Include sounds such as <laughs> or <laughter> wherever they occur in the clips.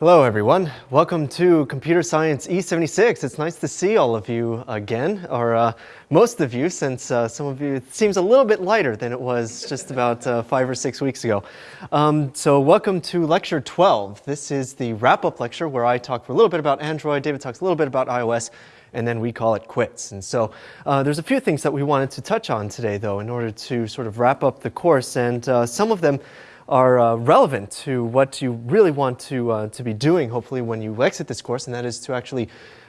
Hello everyone. Welcome to Computer Science E76. It's nice to see all of you again, or uh, most of you, since uh, some of you, it seems a little bit lighter than it was just about uh, five or six weeks ago. Um, so welcome to lecture 12. This is the wrap-up lecture where I talk for a little bit about Android, David talks a little bit about iOS, and then we call it quits. And so uh, there's a few things that we wanted to touch on today, though, in order to sort of wrap up the course, and uh, some of them are uh, relevant to what you really want to, uh, to be doing, hopefully, when you exit this course, and that is to actually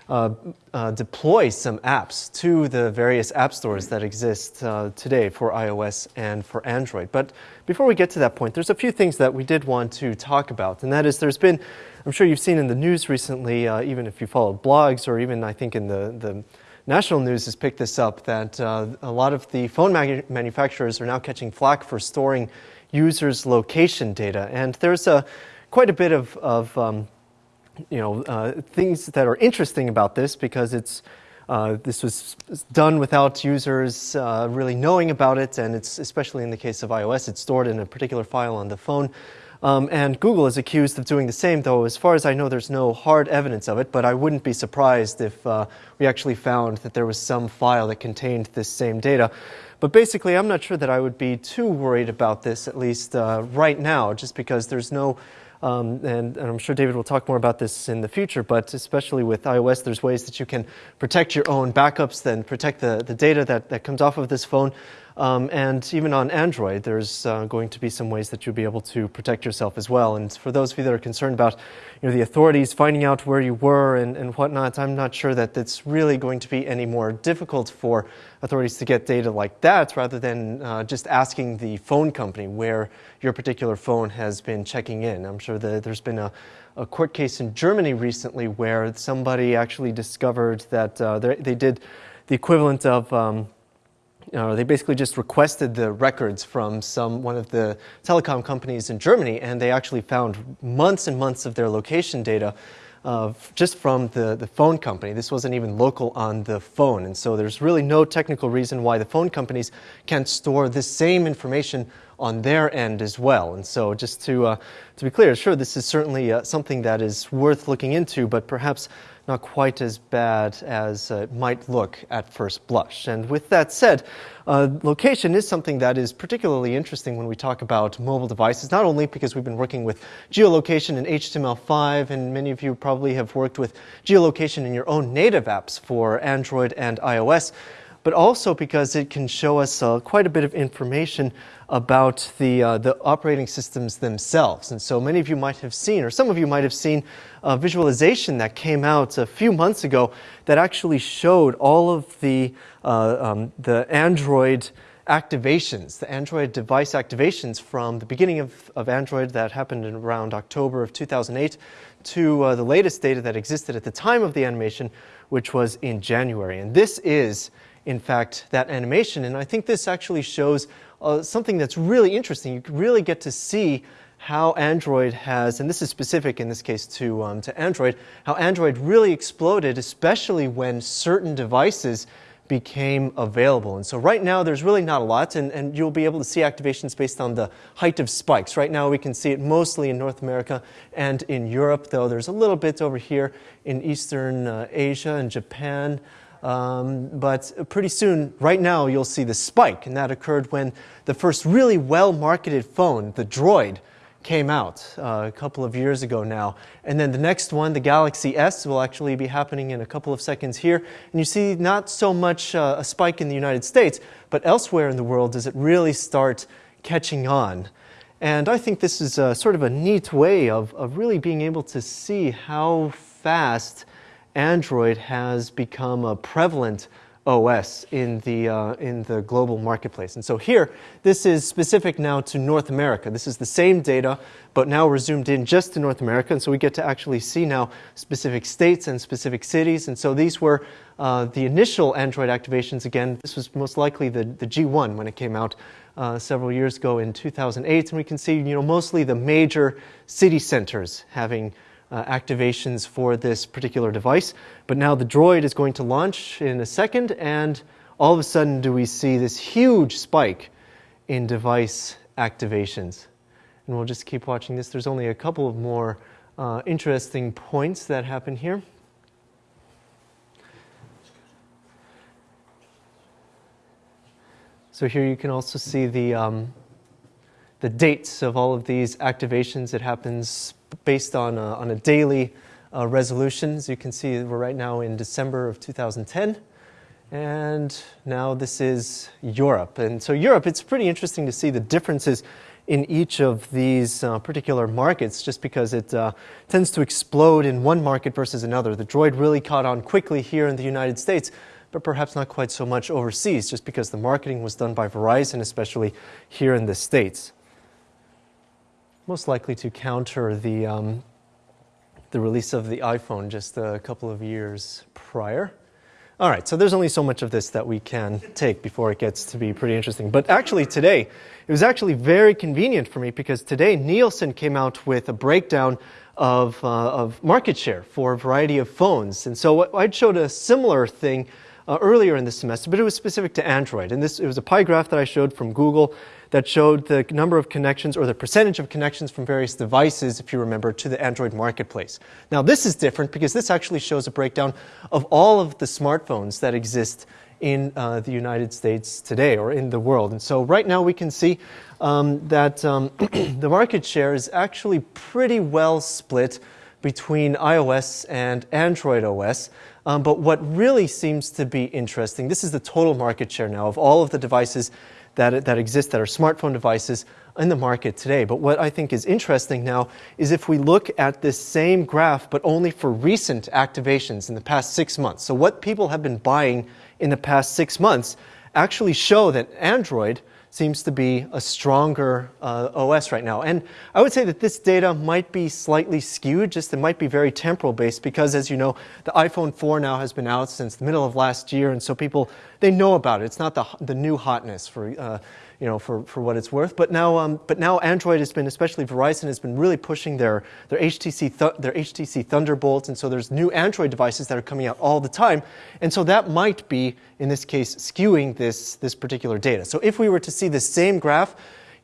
uh, uh deploy some apps to the various app stores that exist uh, today for iOS and for Android. But before we get to that point, there's a few things that we did want to talk about, and that is there's been, I'm sure you've seen in the news recently, uh, even if you follow blogs or even I think in the, the national news has picked this up, that a lot of the phone manufacturers are now catching flack for storing users' location data. And there's a, quite a bit of, of um, you know, uh, things that are interesting about this because it's, uh, this was done without users uh, really knowing about it, and it's especially in the case of iOS, it's stored in a particular file on the phone. Um, and Google is accused of doing the same, though as far as I know, there's no hard evidence of it, but I wouldn't be surprised if uh, we actually found that there was some file that contained this same data. But basically, I'm not sure that I would be too worried about this, at least uh, right now, just because there's no, um, and, and, I'm sure David will talk more about this in the future, but especially with iOS, there's ways that you can protect your own backups, then protect the, the data that, that comes off of this phone. Um, and even on Android, there's uh, going to be some ways that you'll be able to protect yourself as well. And for those of you that are concerned about you know, the authorities finding out where you were and, and whatnot, I'm not sure that it's really going to be any more difficult for authorities to get data like that rather than uh, just asking the phone company where your particular phone has been checking in. I'm sure that there's been a, a court case in Germany recently where somebody actually discovered that uh, they did the equivalent of um, uh, they basically just requested the records from some one of the telecom companies in Germany, and they actually found months and months of their location data uh, just from the, the phone company. This wasn't even local on the phone, and so there's really no technical reason why the phone companies can't store this same information on their end as well. And so just to, uh, to be clear, sure, this is certainly uh, something that is worth looking into, but perhaps not quite as bad as it might look at first blush. And with that said, uh, location is something that is particularly interesting when we talk about mobile devices, not only because we've been working with geolocation in HTML5, and many of you probably have worked with geolocation in your own native apps for Android and iOS, but also because it can show us uh, quite a bit of information about the, uh, the operating systems themselves. And so many of you might have seen, or some of you might have seen, a visualization that came out a few months ago that actually showed all of the, uh, um, the Android activations, the Android device activations from the beginning of, of Android that happened in around October of 2008 to uh, the latest data that existed at the time of the animation, which was in January. And this is, in fact, that animation. And I think this actually shows uh, something that's really interesting. You really get to see how Android has, and this is specific in this case to, um, to Android, how Android really exploded, especially when certain devices became available. And so right now there's really not a lot, and, and you'll be able to see activations based on the height of spikes. Right now we can see it mostly in North America and in Europe, though there's a little bit over here in Eastern uh, Asia and Japan. Um, but pretty soon, right now, you'll see the spike, and that occurred when the first really well-marketed phone, the Droid, came out uh, a couple of years ago now. And then the next one, the Galaxy S, will actually be happening in a couple of seconds here. And you see not so much uh, a spike in the United States, but elsewhere in the world does it really start catching on. And I think this is a, sort of a neat way of, of really being able to see how fast Android has become a prevalent OS in the, uh, in the global marketplace. And so here, this is specific now to North America. This is the same data, but now we're zoomed in just to North America. And so we get to actually see now specific states and specific cities. And so these were uh, the initial Android activations. Again, this was most likely the, the G1 when it came out uh, several years ago in 2008. And we can see, you know, mostly the major city centers having uh, activations for this particular device. But now the Droid is going to launch in a second, and all of a sudden do we see this huge spike in device activations. And we'll just keep watching this. There's only a couple of more uh, interesting points that happen here. So here you can also see the, um, the dates of all of these activations. It happens based on a, on a daily uh, resolution. As you can see, we're right now in December of 2010. And now this is Europe. And so Europe, it's pretty interesting to see the differences in each of these uh, particular markets just because it uh, tends to explode in one market versus another. The Droid really caught on quickly here in the United States, but perhaps not quite so much overseas just because the marketing was done by Verizon, especially here in the States. Most likely to counter the, um, the release of the iPhone just a couple of years prior. All right, so there's only so much of this that we can take before it gets to be pretty interesting. But actually, today, it was actually very convenient for me because today Nielsen came out with a breakdown of, uh, of market share for a variety of phones. And so I showed a similar thing uh, earlier in the semester, but it was specific to Android. And this it was a pie graph that I showed from Google that showed the number of connections or the percentage of connections from various devices, if you remember, to the Android marketplace. Now, this is different because this actually shows a breakdown of all of the smartphones that exist in uh, the United States today or in the world. And so, right now, we can see um, that um, <clears throat> the market share is actually pretty well split between iOS and Android OS. Um, but what really seems to be interesting, this is the total market share now of all of the devices that, that exist that are smartphone devices in the market today. But what I think is interesting now is if we look at this same graph, but only for recent activations in the past six months. So, what people have been buying in the past six months actually show that Android seems to be a stronger uh, OS right now. And I would say that this data might be slightly skewed, just it might be very temporal based because as you know, the iPhone 4 now has been out since the middle of last year and so people, they know about it. It's not the, the new hotness for, uh, you know, for, for what it's worth. But now, um, but now Android has been, especially Verizon, has been really pushing their, their, HTC th their HTC Thunderbolts. And so there's new Android devices that are coming out all the time. And so that might be, in this case, skewing this, this particular data. So if we were to see the same graph,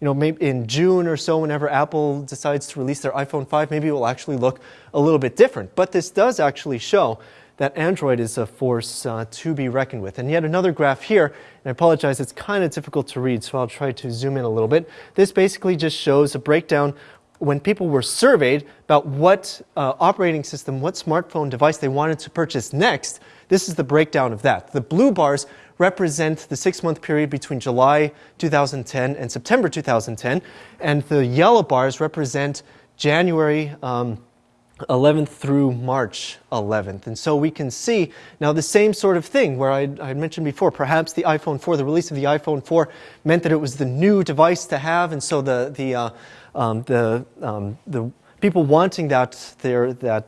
you know, maybe in June or so, whenever Apple decides to release their iPhone 5, maybe it will actually look a little bit different. But this does actually show that Android is a force uh, to be reckoned with. And yet another graph here, and I apologize, it's kind of difficult to read, so I'll try to zoom in a little bit. This basically just shows a breakdown when people were surveyed about what uh, operating system, what smartphone device they wanted to purchase next. This is the breakdown of that. The blue bars represent the six month period between July 2010 and September 2010, and the yellow bars represent January. Um, 11th through March 11th. And so we can see now the same sort of thing where I, I, mentioned before, perhaps the iPhone 4, the release of the iPhone 4 meant that it was the new device to have. And so the, the, uh, um, the, um, the people wanting that, there, that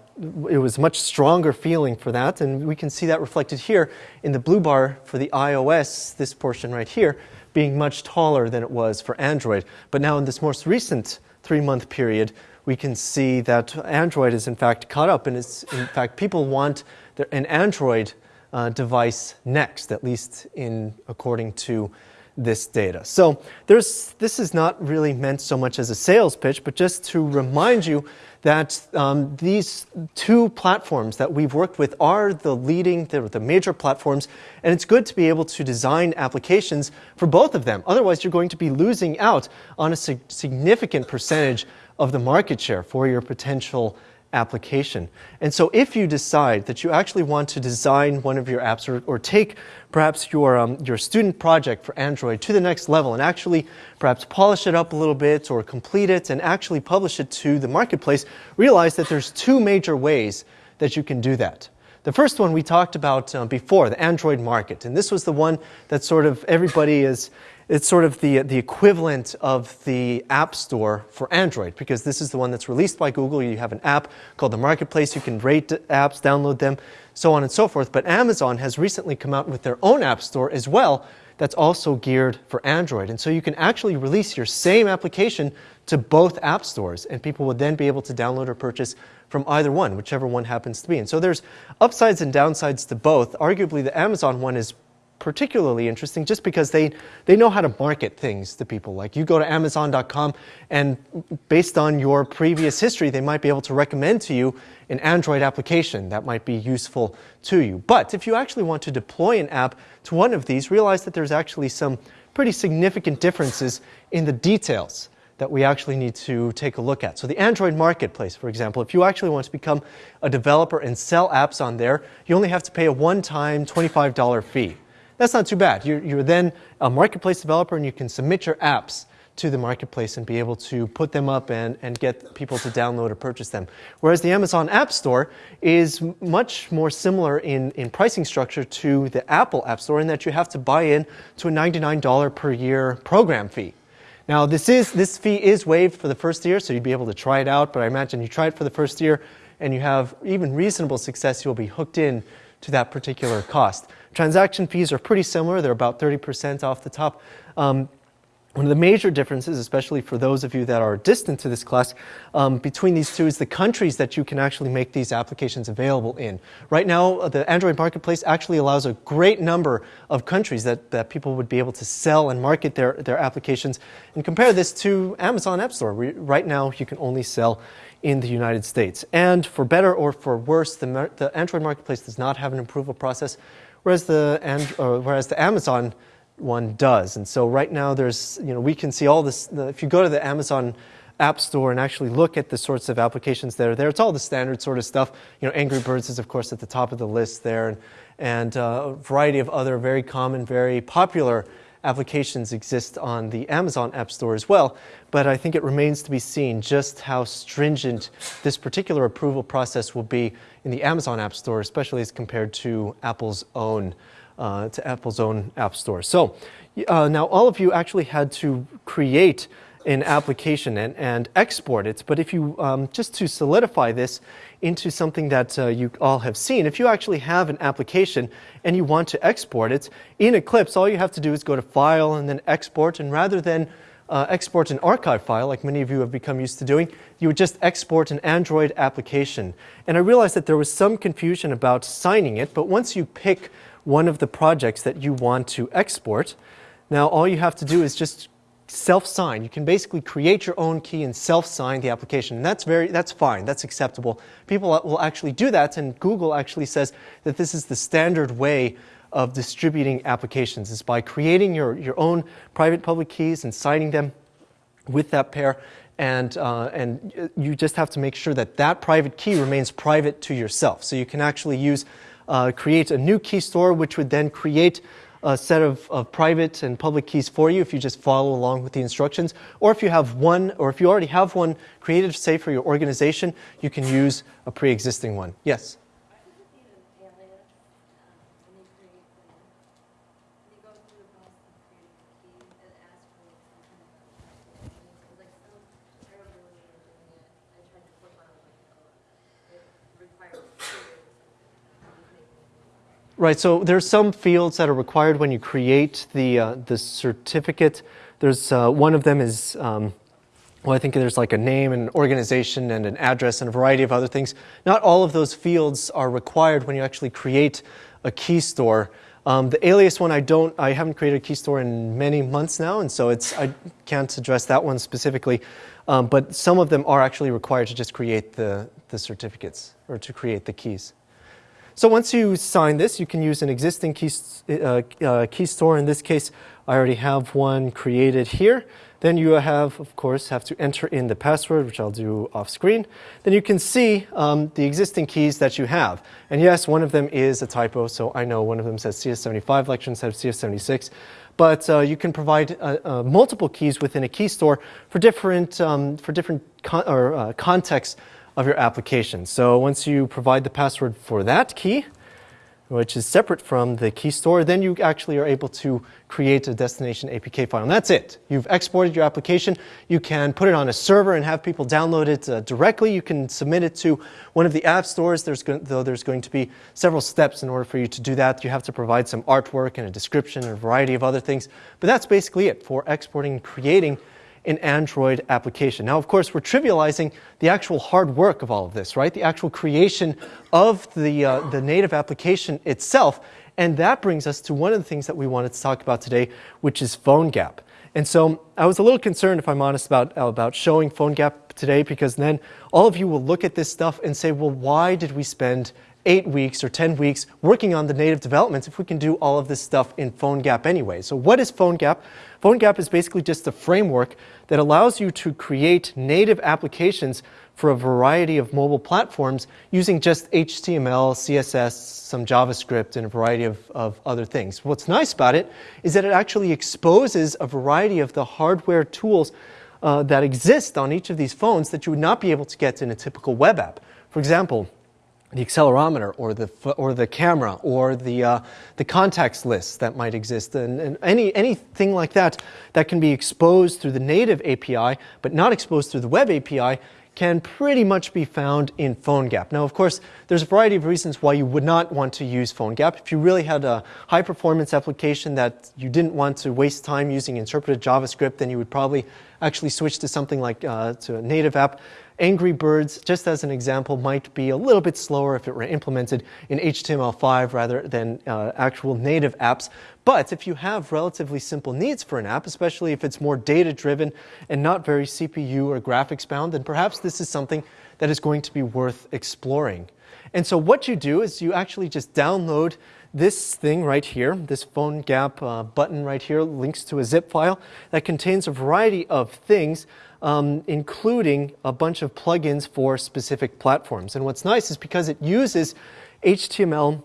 it was much stronger feeling for that. And we can see that reflected here in the blue bar for the iOS, this portion right here, being much taller than it was for Android. But now in this most recent three month period, we can see that Android is in fact caught up, and it's in fact people want an Android uh, device next, at least in according to this data. So there's, this is not really meant so much as a sales pitch, but just to remind you that um, these two platforms that we've worked with are the leading, the major platforms, and it's good to be able to design applications for both of them. Otherwise, you're going to be losing out on a sig significant percentage of the market share for your potential application. And so if you decide that you actually want to design one of your apps or, or take perhaps your, um, your student project for Android to the next level and actually perhaps polish it up a little bit or complete it and actually publish it to the marketplace, realize that there's two major ways that you can do that. The first one we talked about uh, before, the Android market. And this was the one that sort of everybody is, it's sort of the, the equivalent of the App Store for Android because this is the one that's released by Google. You have an app called the Marketplace. You can rate apps, download them, so on and so forth. But Amazon has recently come out with their own App Store as well that's also geared for Android. And so you can actually release your same application to both app stores, and people would then be able to download or purchase from either one, whichever one happens to be. And so there's upsides and downsides to both. Arguably, the Amazon one is particularly interesting just because they, they know how to market things to people. Like you go to Amazon.com, and based on your previous history, they might be able to recommend to you an Android application that might be useful to you. But if you actually want to deploy an app to one of these, realize that there's actually some pretty significant differences in the details that we actually need to take a look at. So the Android marketplace, for example, if you actually want to become a developer and sell apps on there, you only have to pay a one-time $25 fee. That's not too bad. You're, you're then a marketplace developer and you can submit your apps to the marketplace and be able to put them up and, and get people to download or purchase them. Whereas the Amazon App Store is much more similar in, in pricing structure to the Apple App Store in that you have to buy in to a $99 per year program fee. Now, this, is, this fee is waived for the first year, so you'd be able to try it out, but I imagine you try it for the first year and you have even reasonable success, you'll be hooked in to that particular cost. Transaction fees are pretty similar. They're about 30% off the top. Um, one of the major differences, especially for those of you that are distant to this class, um, between these two is the countries that you can actually make these applications available in. Right now, uh, the Android Marketplace actually allows a great number of countries that, that people would be able to sell and market their, their applications. And compare this to Amazon App Store. right now, you can only sell in the United States. And for better or for worse, the, the Android Marketplace does not have an approval process, whereas the, and, uh, whereas the Amazon one does. And so right now there's, you know, we can see all this, the, if you go to the Amazon App Store and actually look at the sorts of applications that are there, it's all the standard sort of stuff. You know, Angry Birds is of course at the top of the list there and, and uh, a variety of other very common, very popular applications exist on the Amazon App Store as well, but I think it remains to be seen just how stringent this particular approval process will be in the Amazon App Store, especially as compared to Apple's own uh, to Apple's own App Store. So uh, now all of you actually had to create an application and, and export it. But if you, um, just to solidify this into something that uh, you all have seen, if you actually have an application and you want to export it, in Eclipse, all you have to do is go to File and then Export. And rather than uh, export an archive file, like many of you have become used to doing, you would just export an Android application. And I realized that there was some confusion about signing it, but once you pick one of the projects that you want to export. Now, all you have to do is just self-sign. You can basically create your own key and self-sign the application. And that's very, that's fine. That's acceptable. People will actually do that, and Google actually says that this is the standard way of distributing applications is by creating your, your own private public keys and signing them with that pair. And, uh, and you just have to make sure that that private key remains private to yourself. So you can actually use uh, create a new key store, which would then create a set of, of, private and public keys for you if you just follow along with the instructions. Or if you have one, or if you already have one created, say, for your organization, you can use a pre-existing one. Yes? Right, so there's some fields that are required when you create the, uh, the certificate. There's uh, one of them is, um, well, I think there's like a name, an organization, and an address, and a variety of other things. Not all of those fields are required when you actually create a key store. Um, the alias one, I don't, I haven't created a key store in many months now, and so it's, I can't address that one specifically. Um, but some of them are actually required to just create the, the certificates or to create the keys. So once you sign this, you can use an existing key, uh, uh, key store. In this case, I already have one created here. Then you have, of course, have to enter in the password, which I'll do off screen. Then you can see um, the existing keys that you have. And yes, one of them is a typo, so I know one of them says CS75 lecture instead of CS76. But uh, you can provide uh, uh, multiple keys within a key store for different, um, for different con or, uh, contexts of your application. So once you provide the password for that key, which is separate from the key store, then you actually are able to create a destination APK file. And that's it. You've exported your application. You can put it on a server and have people download it uh, directly. You can submit it to one of the app stores, there's though there's going to be several steps in order for you to do that. You have to provide some artwork and a description and a variety of other things. But that's basically it for exporting and creating an Android application. Now, of course, we're trivializing the actual hard work of all of this, right? The actual creation of the, uh, the native application itself. And that brings us to one of the things that we wanted to talk about today, which is PhoneGap. And so I was a little concerned, if I'm honest, about, about showing PhoneGap today because then all of you will look at this stuff and say, well, why did we spend eight weeks or 10 weeks working on the native developments if we can do all of this stuff in PhoneGap anyway. So what is PhoneGap? PhoneGap is basically just a framework that allows you to create native applications for a variety of mobile platforms using just HTML, CSS, some JavaScript, and a variety of, of other things. What's nice about it is that it actually exposes a variety of the hardware tools uh, that exist on each of these phones that you would not be able to get in a typical web app. For example, the accelerometer or the, or the camera or the, uh, the contacts list that might exist and, and, any, anything like that that can be exposed through the native API but not exposed through the web API can pretty much be found in PhoneGap. Now, of course, there's a variety of reasons why you would not want to use PhoneGap. If you really had a high performance application that you didn't want to waste time using interpreted JavaScript, then you would probably actually switch to something like uh, to a native app. Angry Birds, just as an example, might be a little bit slower if it were implemented in HTML5 rather than uh, actual native apps. But if you have relatively simple needs for an app, especially if it's more data driven and not very CPU or graphics bound, then perhaps this is something that is going to be worth exploring. And so what you do is you actually just download this thing right here, this PhoneGap uh, button right here links to a zip file that contains a variety of things um, including a bunch of plugins for specific platforms. And what's nice is because it uses HTML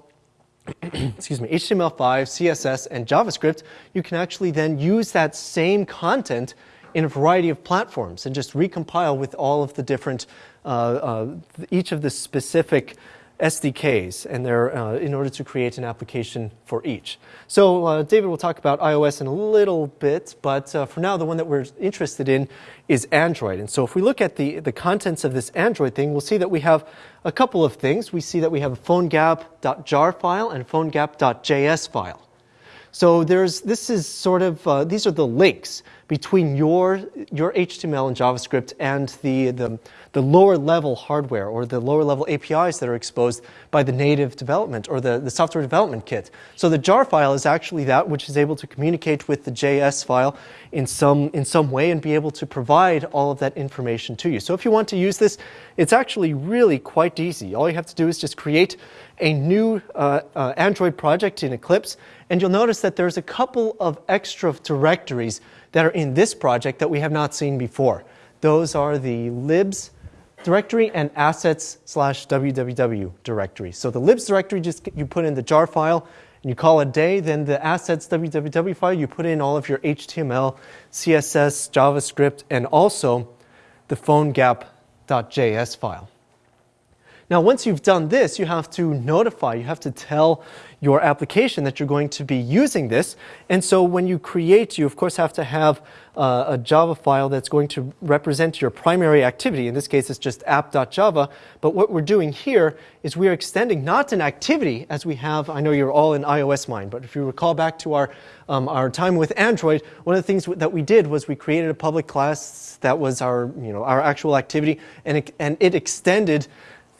<clears throat> excuse me, HTML5, CSS, and JavaScript, you can actually then use that same content in a variety of platforms and just recompile with all of the different, uh, uh, each of the specific SDKs and they're, uh, in order to create an application for each. So uh, David will talk about iOS in a little bit, but uh, for now the one that we're interested in is Android. And so if we look at the, the contents of this Android thing, we'll see that we have a couple of things. We see that we have a phonegap.jar file and phonegap.js file. So there's, this is sort of, uh, these are the links between your, your HTML and JavaScript and the, the, the lower level hardware or the lower level APIs that are exposed by the native development or the, the software development kit. So the jar file is actually that which is able to communicate with the JS file in some, in some way and be able to provide all of that information to you. So if you want to use this, it's actually really quite easy. All you have to do is just create a new uh, uh, Android project in Eclipse, and you'll notice that there's a couple of extra directories that are in this project that we have not seen before. Those are the libs directory and assets slash www directory. So the libs directory, just you put in the jar file and you call it day. Then the assets www file, you put in all of your HTML, CSS, JavaScript, and also the phonegap.js file. Now, once you've done this, you have to notify, you have to tell your application that you're going to be using this. And so when you create, you of course have to have uh, a Java file that's going to represent your primary activity. In this case, it's just app.java. But what we're doing here is we are extending not an activity as we have, I know you're all in iOS mind, but if you recall back to our, um, our time with Android, one of the things that we did was we created a public class that was our, you know, our actual activity, and it, and it extended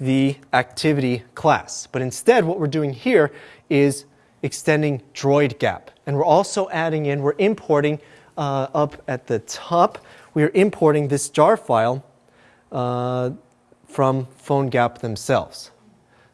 the activity class. But instead, what we're doing here is extending DroidGap. And we're also adding in, we're importing uh, up at the top, we're importing this jar file uh, from PhoneGap themselves.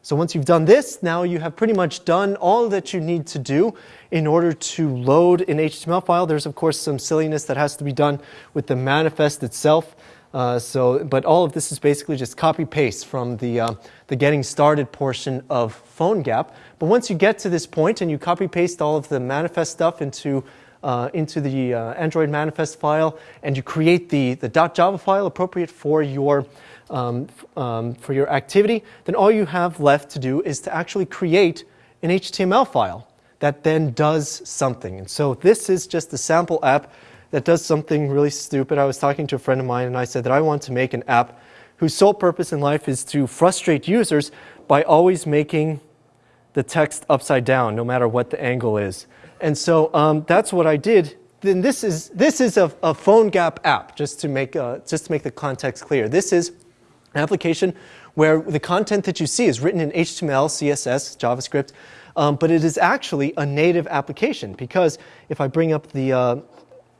So once you've done this, now you have pretty much done all that you need to do in order to load an HTML file. There's of course some silliness that has to be done with the manifest itself. Uh, so, but all of this is basically just copy paste from the, uh, the getting started portion of PhoneGap. But once you get to this point and you copy paste all of the manifest stuff into, uh, into the uh, Android manifest file and you create the, the .java file appropriate for your, um, um, for your activity, then all you have left to do is to actually create an HTML file that then does something. And so this is just a sample app that does something really stupid. I was talking to a friend of mine and I said that I want to make an app whose sole purpose in life is to frustrate users by always making the text upside down, no matter what the angle is. And so um, that's what I did. Then this is, this is a, a PhoneGap app, just to, make, uh, just to make the context clear. This is an application where the content that you see is written in HTML, CSS, JavaScript, um, but it is actually a native application because if I bring up the uh,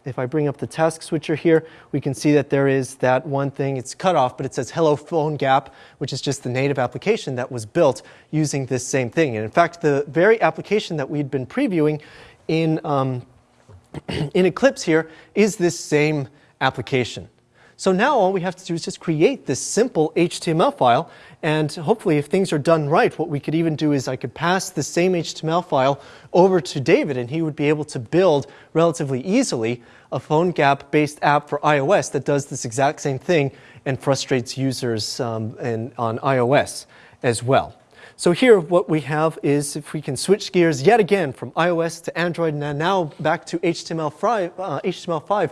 if I bring up the task switcher here, we can see that there is that one thing, it's cut off, but it says hello phone gap, which is just the native application that was built using this same thing. And in fact, the very application that we'd been previewing in, um, <clears throat> in Eclipse here is this same application. So now all we have to do is just create this simple HTML file. And hopefully, if things are done right, what we could even do is I could pass the same HTML file over to David, and he would be able to build relatively easily a PhoneGap based app for iOS that does this exact same thing and frustrates users um, in, on iOS as well. So here what we have is if we can switch gears yet again from iOS to Android and now back to HTML5, uh, HTML5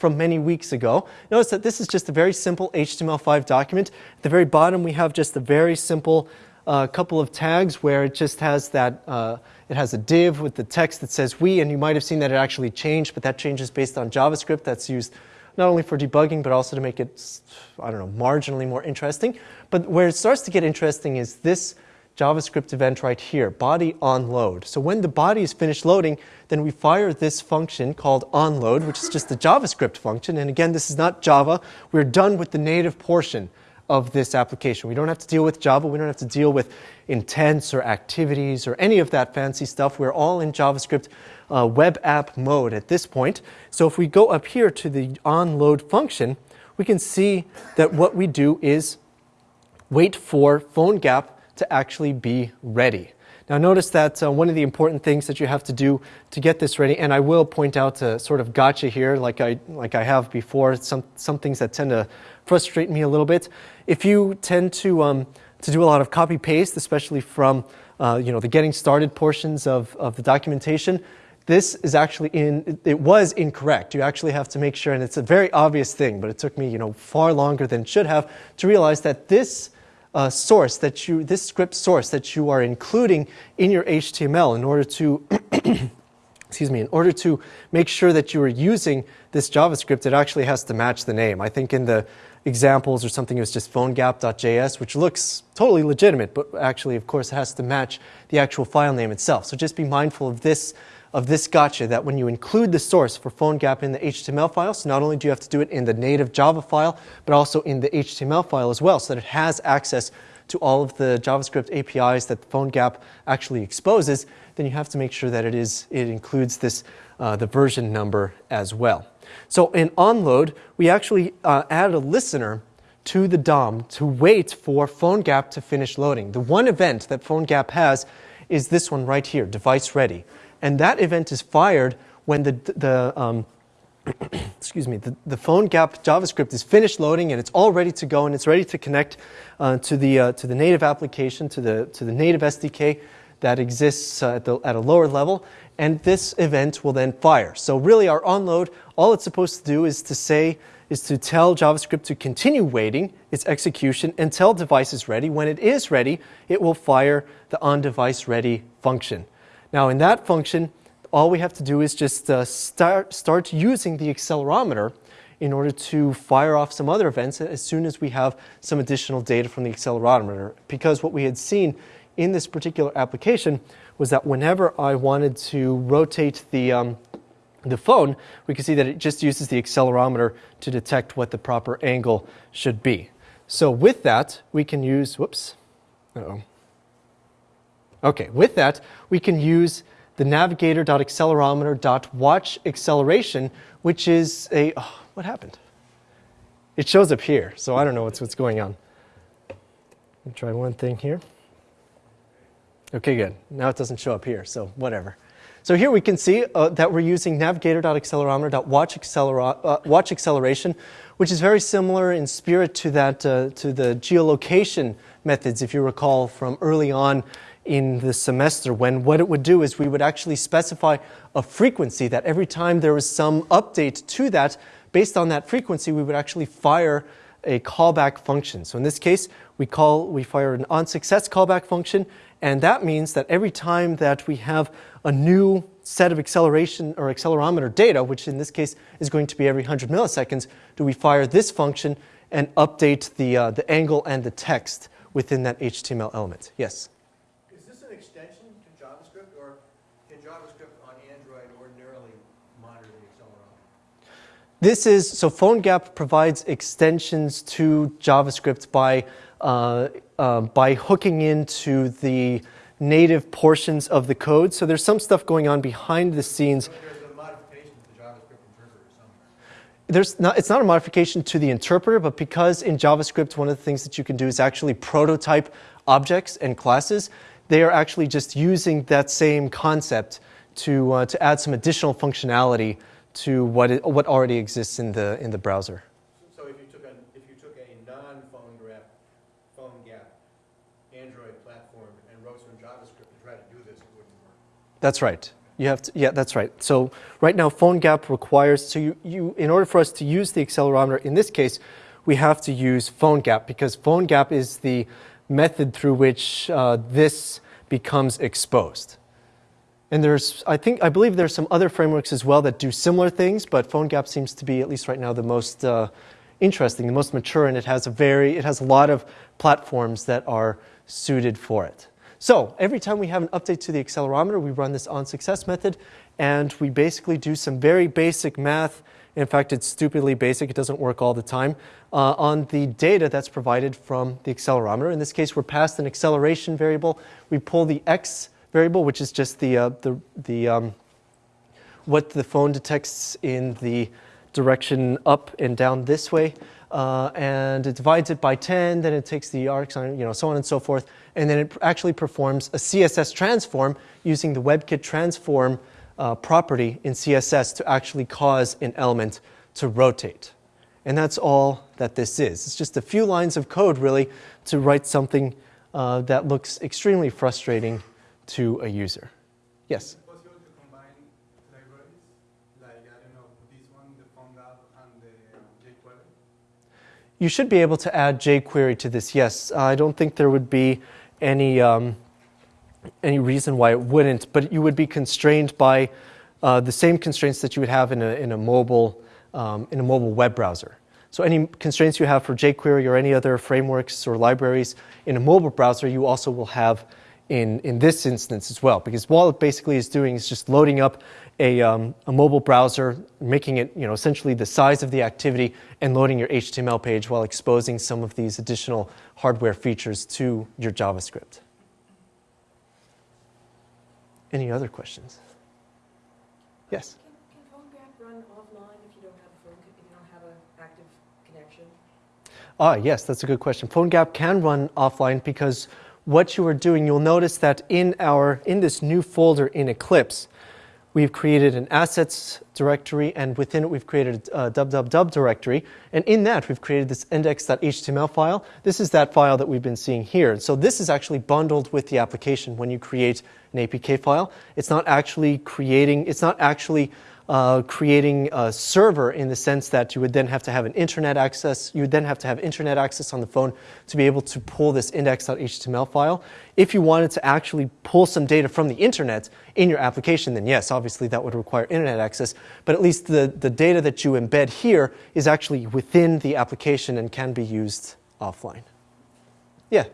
from many weeks ago. Notice that this is just a very simple HTML5 document. At the very bottom, we have just a very simple uh, couple of tags where it just has that, uh, it has a div with the text that says we, and you might have seen that it actually changed, but that changes based on JavaScript that's used not only for debugging, but also to make it, I don't know, marginally more interesting. But where it starts to get interesting is this JavaScript event right here, body onload. So when the body is finished loading, then we fire this function called onload, which is just a JavaScript function. And again, this is not Java. We're done with the native portion of this application. We don't have to deal with Java. We don't have to deal with intents or activities or any of that fancy stuff. We're all in JavaScript uh, web app mode at this point. So if we go up here to the onload function, we can see that what we do is wait for PhoneGap to actually be ready. Now notice that uh, one of the important things that you have to do to get this ready, and I will point out a sort of gotcha here like I, like I have before, some, some things that tend to frustrate me a little bit. If you tend to, um, to do a lot of copy paste, especially from uh, you know, the getting started portions of, of the documentation, this is actually in, it was incorrect. You actually have to make sure, and it's a very obvious thing, but it took me you know, far longer than it should have to realize that this uh, source that you, this script source that you are including in your HTML in order to, <clears throat> excuse me, in order to make sure that you are using this JavaScript, it actually has to match the name. I think in the examples or something it was just phonegap.js, which looks totally legitimate, but actually, of course, it has to match the actual file name itself. So just be mindful of this of this gotcha that when you include the source for PhoneGap in the HTML file, so not only do you have to do it in the native Java file, but also in the HTML file as well, so that it has access to all of the JavaScript APIs that PhoneGap actually exposes, then you have to make sure that it, is, it includes this, uh, the version number as well. So in onload, we actually uh, add a listener to the DOM to wait for PhoneGap to finish loading. The one event that PhoneGap has is this one right here, device ready. And that event is fired when the, the um, <clears throat> excuse me, the, the PhoneGap JavaScript is finished loading and it's all ready to go and it's ready to connect uh, to, the, uh, to the native application, to the, to the native SDK that exists uh, at, the, at a lower level. And this event will then fire. So really our onload, all it's supposed to do is to say, is to tell JavaScript to continue waiting its execution until device is ready. When it is ready, it will fire the on device ready function. Now in that function, all we have to do is just uh, start, start using the accelerometer in order to fire off some other events as soon as we have some additional data from the accelerometer. Because what we had seen in this particular application was that whenever I wanted to rotate the, um, the phone, we can see that it just uses the accelerometer to detect what the proper angle should be. So with that, we can use, whoops, uh oh Okay, with that, we can use the navigator.accelerometer.watch acceleration, which is a, oh, what happened? It shows up here, so I don't know what's, what's going on. Let me try one thing here. Okay, good. Now it doesn't show up here, so whatever. So here we can see uh, that we're using navigator.accelerometer.watch uh, which is very similar in spirit to that uh, to the geolocation methods, if you recall from early on in the semester when what it would do is we would actually specify a frequency that every time there was some update to that, based on that frequency, we would actually fire a callback function. So in this case, we call we fire an on success callback function, and that means that every time that we have a new set of acceleration or accelerometer data, which in this case is going to be every 100 milliseconds, do we fire this function and update the, uh, the angle and the text within that HTML element. Yes? This is so PhoneGap provides extensions to JavaScript by uh, uh, by hooking into the native portions of the code. So there's some stuff going on behind the scenes. So there's a modification to the JavaScript interpreter somewhere. There's not, it's not a modification to the interpreter, but because in JavaScript, one of the things that you can do is actually prototype objects and classes, they are actually just using that same concept to, uh, to add some additional functionality to what, it, what already exists in the, in the browser. So if you took a, if you took a non-phone graph, phone gap, Android platform and wrote some JavaScript to try to do this, it wouldn't work. That's right. You have to, yeah, that's right. So right now, PhoneGap requires, so you, you, in order for us to use the accelerometer, in this case, we have to use PhoneGap because PhoneGap is the method through which uh, this becomes exposed. And there's, I think, I believe there's some other frameworks as well that do similar things, but PhoneGap seems to be, at least right now, the most uh, interesting, the most mature, and it has a very, it has a lot of platforms that are suited for it. So every time we have an update to the accelerometer, we run this on success method, and we basically do some very basic math. In fact, it's stupidly basic. It doesn't work all the time uh, on the data that's provided from the accelerometer. In this case, we're passed an acceleration variable. We pull the x variable, which is just the, uh, the, the um, what the phone detects in the direction up and down this way. Uh, and it divides it by 10, then it takes the arcsine, you know, so on and so forth. And then it actually performs a CSS transform using the WebKit transform uh, property in CSS to actually cause an element to rotate. And that's all that this is. It's just a few lines of code, really, to write something uh, that looks extremely frustrating to a user. Yes? Is it possible to combine libraries? Like, I don't know, this one, the PhoneGap, and the jQuery? You should be able to add jQuery to this, yes. I don't think there would be any, um, any reason why it wouldn't, but you would be constrained by uh, the same constraints that you would have in a, in a, mobile, um, in a mobile web browser. So any constraints you have for jQuery or any other frameworks or libraries in a mobile browser, you also will have in, in this instance as well, because what it basically is doing is just loading up a, um, a mobile browser, making it you know, essentially the size of the activity, and loading your HTML page while exposing some of these additional hardware features to your JavaScript. Any other questions? Yes? Can, can PhoneGap run offline if you don't have a phone, if you don't have an active connection? Ah, yes, that's a good question. PhoneGap can run offline because what you are doing, you'll notice that in our in this new folder in Eclipse, we've created an assets directory, and within it we've created a www directory, and in that we've created this index.html file. This is that file that we've been seeing here. So this is actually bundled with the application when you create an APK file. It's not actually creating. It's not actually uh, creating a server in the sense that you would then have to have an internet access. You would then have to have internet access on the phone to be able to pull this index.html file. If you wanted to actually pull some data from the internet in your application, then yes, obviously that would require internet access. But at least the, the data that you embed here is actually within the application and can be used offline. Yeah.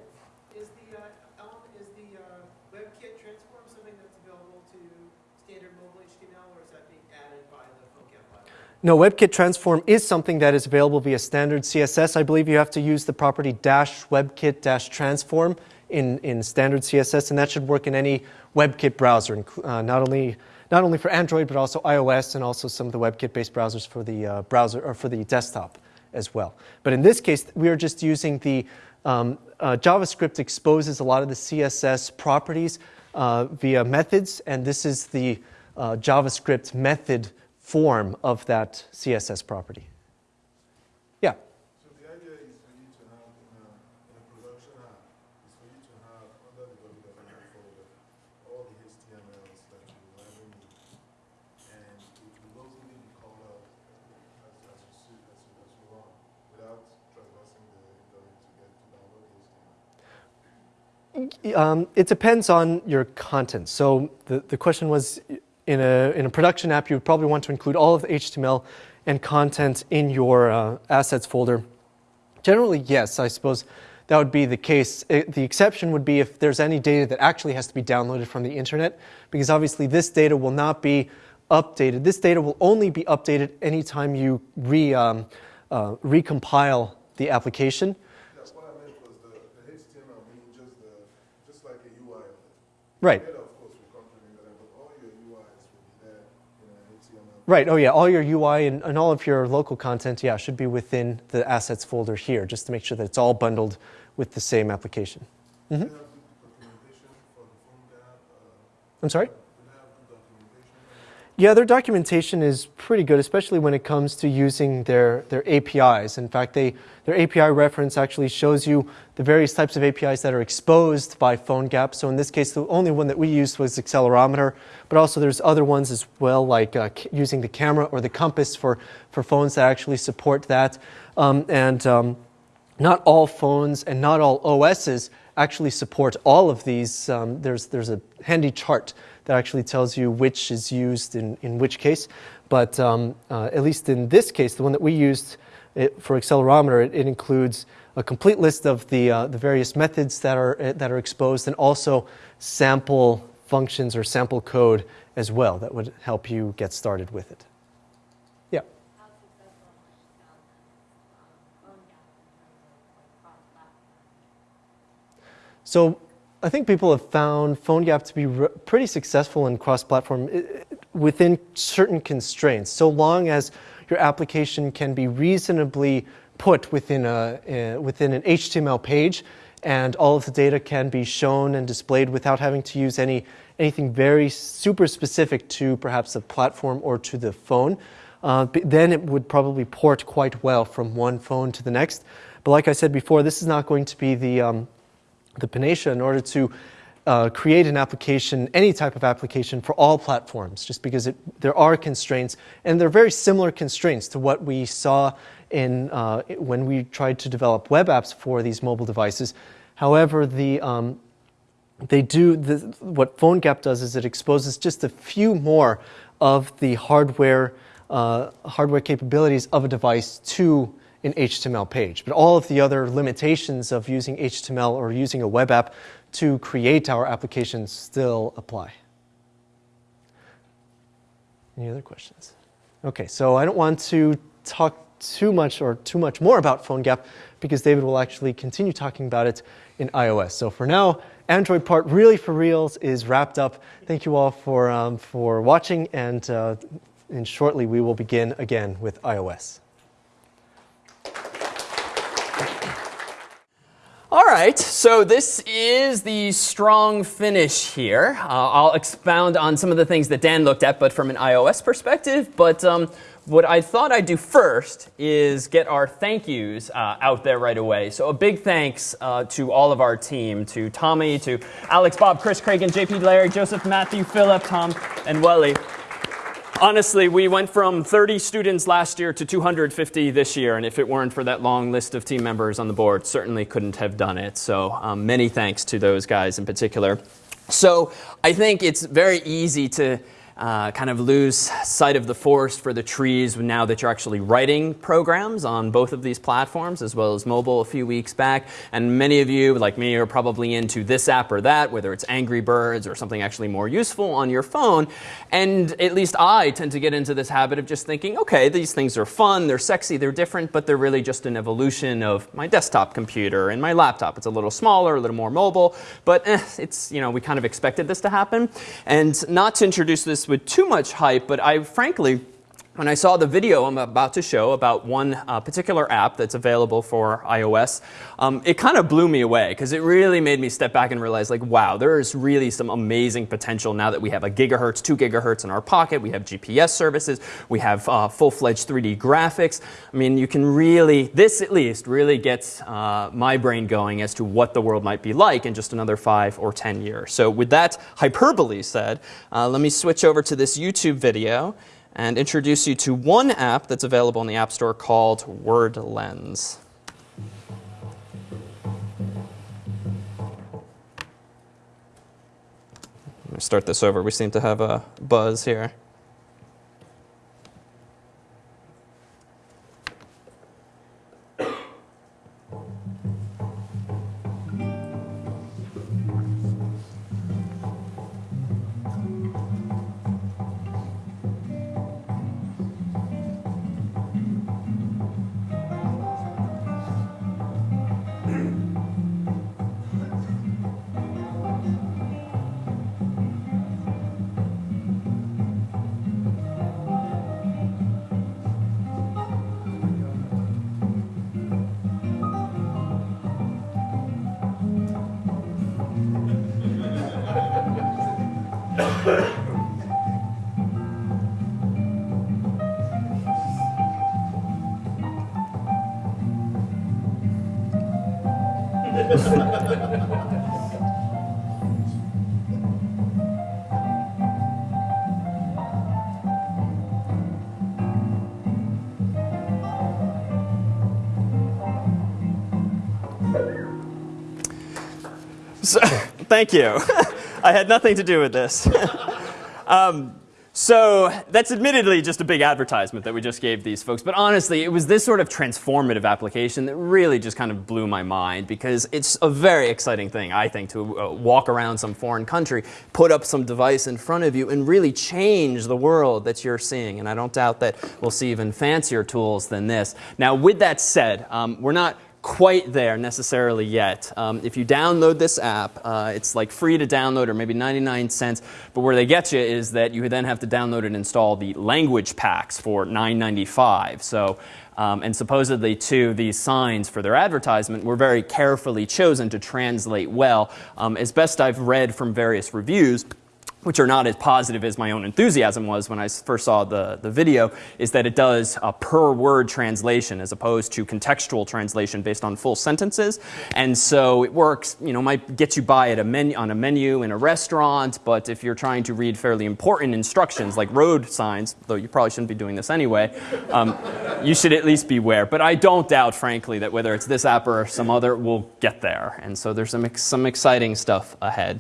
Is the, uh, element, is the uh, WebKit transform something that's available to standard mobile HTML, or is that being added by the PhoneGap library? No, WebKit transform is something that is available via standard CSS. I believe you have to use the property dash WebKit dash transform in, in standard CSS, and that should work in any WebKit browser, uh, not only not only for Android but also iOS and also some of the WebKit-based browsers for the uh, browser or for the desktop as well. But in this case, we are just using the um, uh, JavaScript exposes a lot of the CSS properties uh, via methods, and this is the uh, JavaScript method form of that CSS property. Yeah. So the idea is for you to have in a, in a production app is for you to have under the www folder all the HTMLs that you ever need, and it will be called out as, as you see, as you, as you run without traversing the internet to get to download the HTML. Um, it depends on your content. So the, the question was in a, in a production app, you would probably want to include all of the HTML and content in your uh, assets folder. Generally, yes, I suppose that would be the case. It, the exception would be if there's any data that actually has to be downloaded from the internet, because obviously this data will not be updated. This data will only be updated anytime you re, um, uh, recompile the application. That's what I meant was the, the HTML just the, just like a UI of. Right. Data, of course, will complement that, but all your UIs will be there in an HTML. Right. Oh, yeah. All your UI and, and all of your local content, yeah, should be within the assets folder here, just to make sure that it's all bundled with the same application. Mm-hmm. Do you have good documentation for the PhoneGap? Uh, I'm sorry? do you have good documentation? Yeah, their documentation is pretty good, especially when it comes to using their, their APIs. In fact, they, their API reference actually shows you the various types of APIs that are exposed by PhoneGap. So in this case, the only one that we used was accelerometer, but also there's other ones as well, like uh, using the camera or the compass for, for phones that actually support that. Um, and um, not all phones and not all OSs actually support all of these. Um, there's, there's a handy chart that actually tells you which is used in, in which case. But um, uh, at least in this case, the one that we used it, for accelerometer, it, it includes a complete list of the, uh, the various methods that are, uh, that are exposed and also sample functions or sample code as well that would help you get started with it. Yeah. So I think people have found PhoneGap to be re- pretty successful in cross-platform within certain constraints, so long as your application can be reasonably put within, a, uh, within an HTML page and all of the data can be shown and displayed without having to use any, anything very super specific to perhaps a platform or to the phone. Uh, then it would probably port quite well from one phone to the next. But like I said before, this is not going to be the, um, the Panacea in order to uh, create an application, any type of application for all platforms, just because it, there are constraints, and they're very similar constraints to what we saw in, uh, when we tried to develop web apps for these mobile devices. However, the, um, they do the, what PhoneGap does is it exposes just a few more of the hardware uh, hardware capabilities of a device to an HTML page. But all of the other limitations of using HTML or using a web app to create our applications still apply. Any other questions? Okay, so I don't want to talk too much or too much more about PhoneGap because David will actually continue talking about it in iOS. So for now, Android part really for reals is wrapped up. Thank you all for, um, for watching, and, uh, and shortly we will begin again with iOS. All right, so this is the strong finish here. Uh, I'll expound on some of the things that Dan looked at, but from an iOS perspective. But um, what I thought I'd do first is get our thank yous uh, out there right away. So a big thanks uh, to all of our team, to Tommy, to Alex, Bob, Chris, Craig, and JP, Larry, Joseph, Matthew, Philip, Tom, and Welly. Honestly, we went from 30 students last year to 250 this year, and if it weren't for that long list of team members on the board, certainly couldn't have done it. So um, many thanks to those guys in particular. So I think it's very easy to uh, kind of lose sight of the forest for the trees now that you're actually writing programs on both of these platforms as well as mobile a few weeks back. And many of you, like me, are probably into this app or that, whether it's Angry Birds or something actually more useful on your phone. And at least I tend to get into this habit of just thinking, okay, these things are fun, they're sexy, they're different, but they're really just an evolution of my desktop computer and my laptop. It's a little smaller, a little more mobile, but eh, it's, you know, we kind of expected this to happen. And not to introduce this with too much hype, but I frankly, when I saw the video I'm about to show about one uh, particular app that's available for iOS, um, it kind of blew me away because it really made me step back and realize, like, wow, there is really some amazing potential now that we have a gigahertz, two gigahertz in our pocket. We have GPS services. We have uh, full-fledged 3D graphics. I mean, you can really, this at least, really gets uh, my brain going as to what the world might be like in just another five or 10 years. So with that hyperbole said, uh, let me switch over to this YouTube video and introduce you to one app that's available in the App Store called WordLens. Let me start this over. We seem to have a buzz here. So, <laughs> thank you. <laughs> I had nothing to do with this. <laughs> um, so that's admittedly just a big advertisement that we just gave these folks. But honestly, it was this sort of transformative application that really just kind of blew my mind because it's a very exciting thing, I think, to uh, walk around some foreign country, put up some device in front of you, and really change the world that you're seeing. And I don't doubt that we'll see even fancier tools than this. Now, with that said, um, we're not quite there necessarily yet. Um, if you download this app, uh, it's like free to download or maybe 99 cents. But where they get you is that you then have to download and install the language packs for 9.95. So. Um, and supposedly, too, these signs for their advertisement were very carefully chosen to translate well. Um, as best I've read from various reviews, which are not as positive as my own enthusiasm was when I first saw the, the video, is that it does a per word translation as opposed to contextual translation based on full sentences. And so it works, you know, might get you by at a menu, on a menu in a restaurant, but if you're trying to read fairly important instructions like road signs, though you probably shouldn't be doing this anyway, um, you should at least beware. But I don't doubt, frankly, that whether it's this app or some other, we'll get there. And so there's some, some exciting stuff ahead.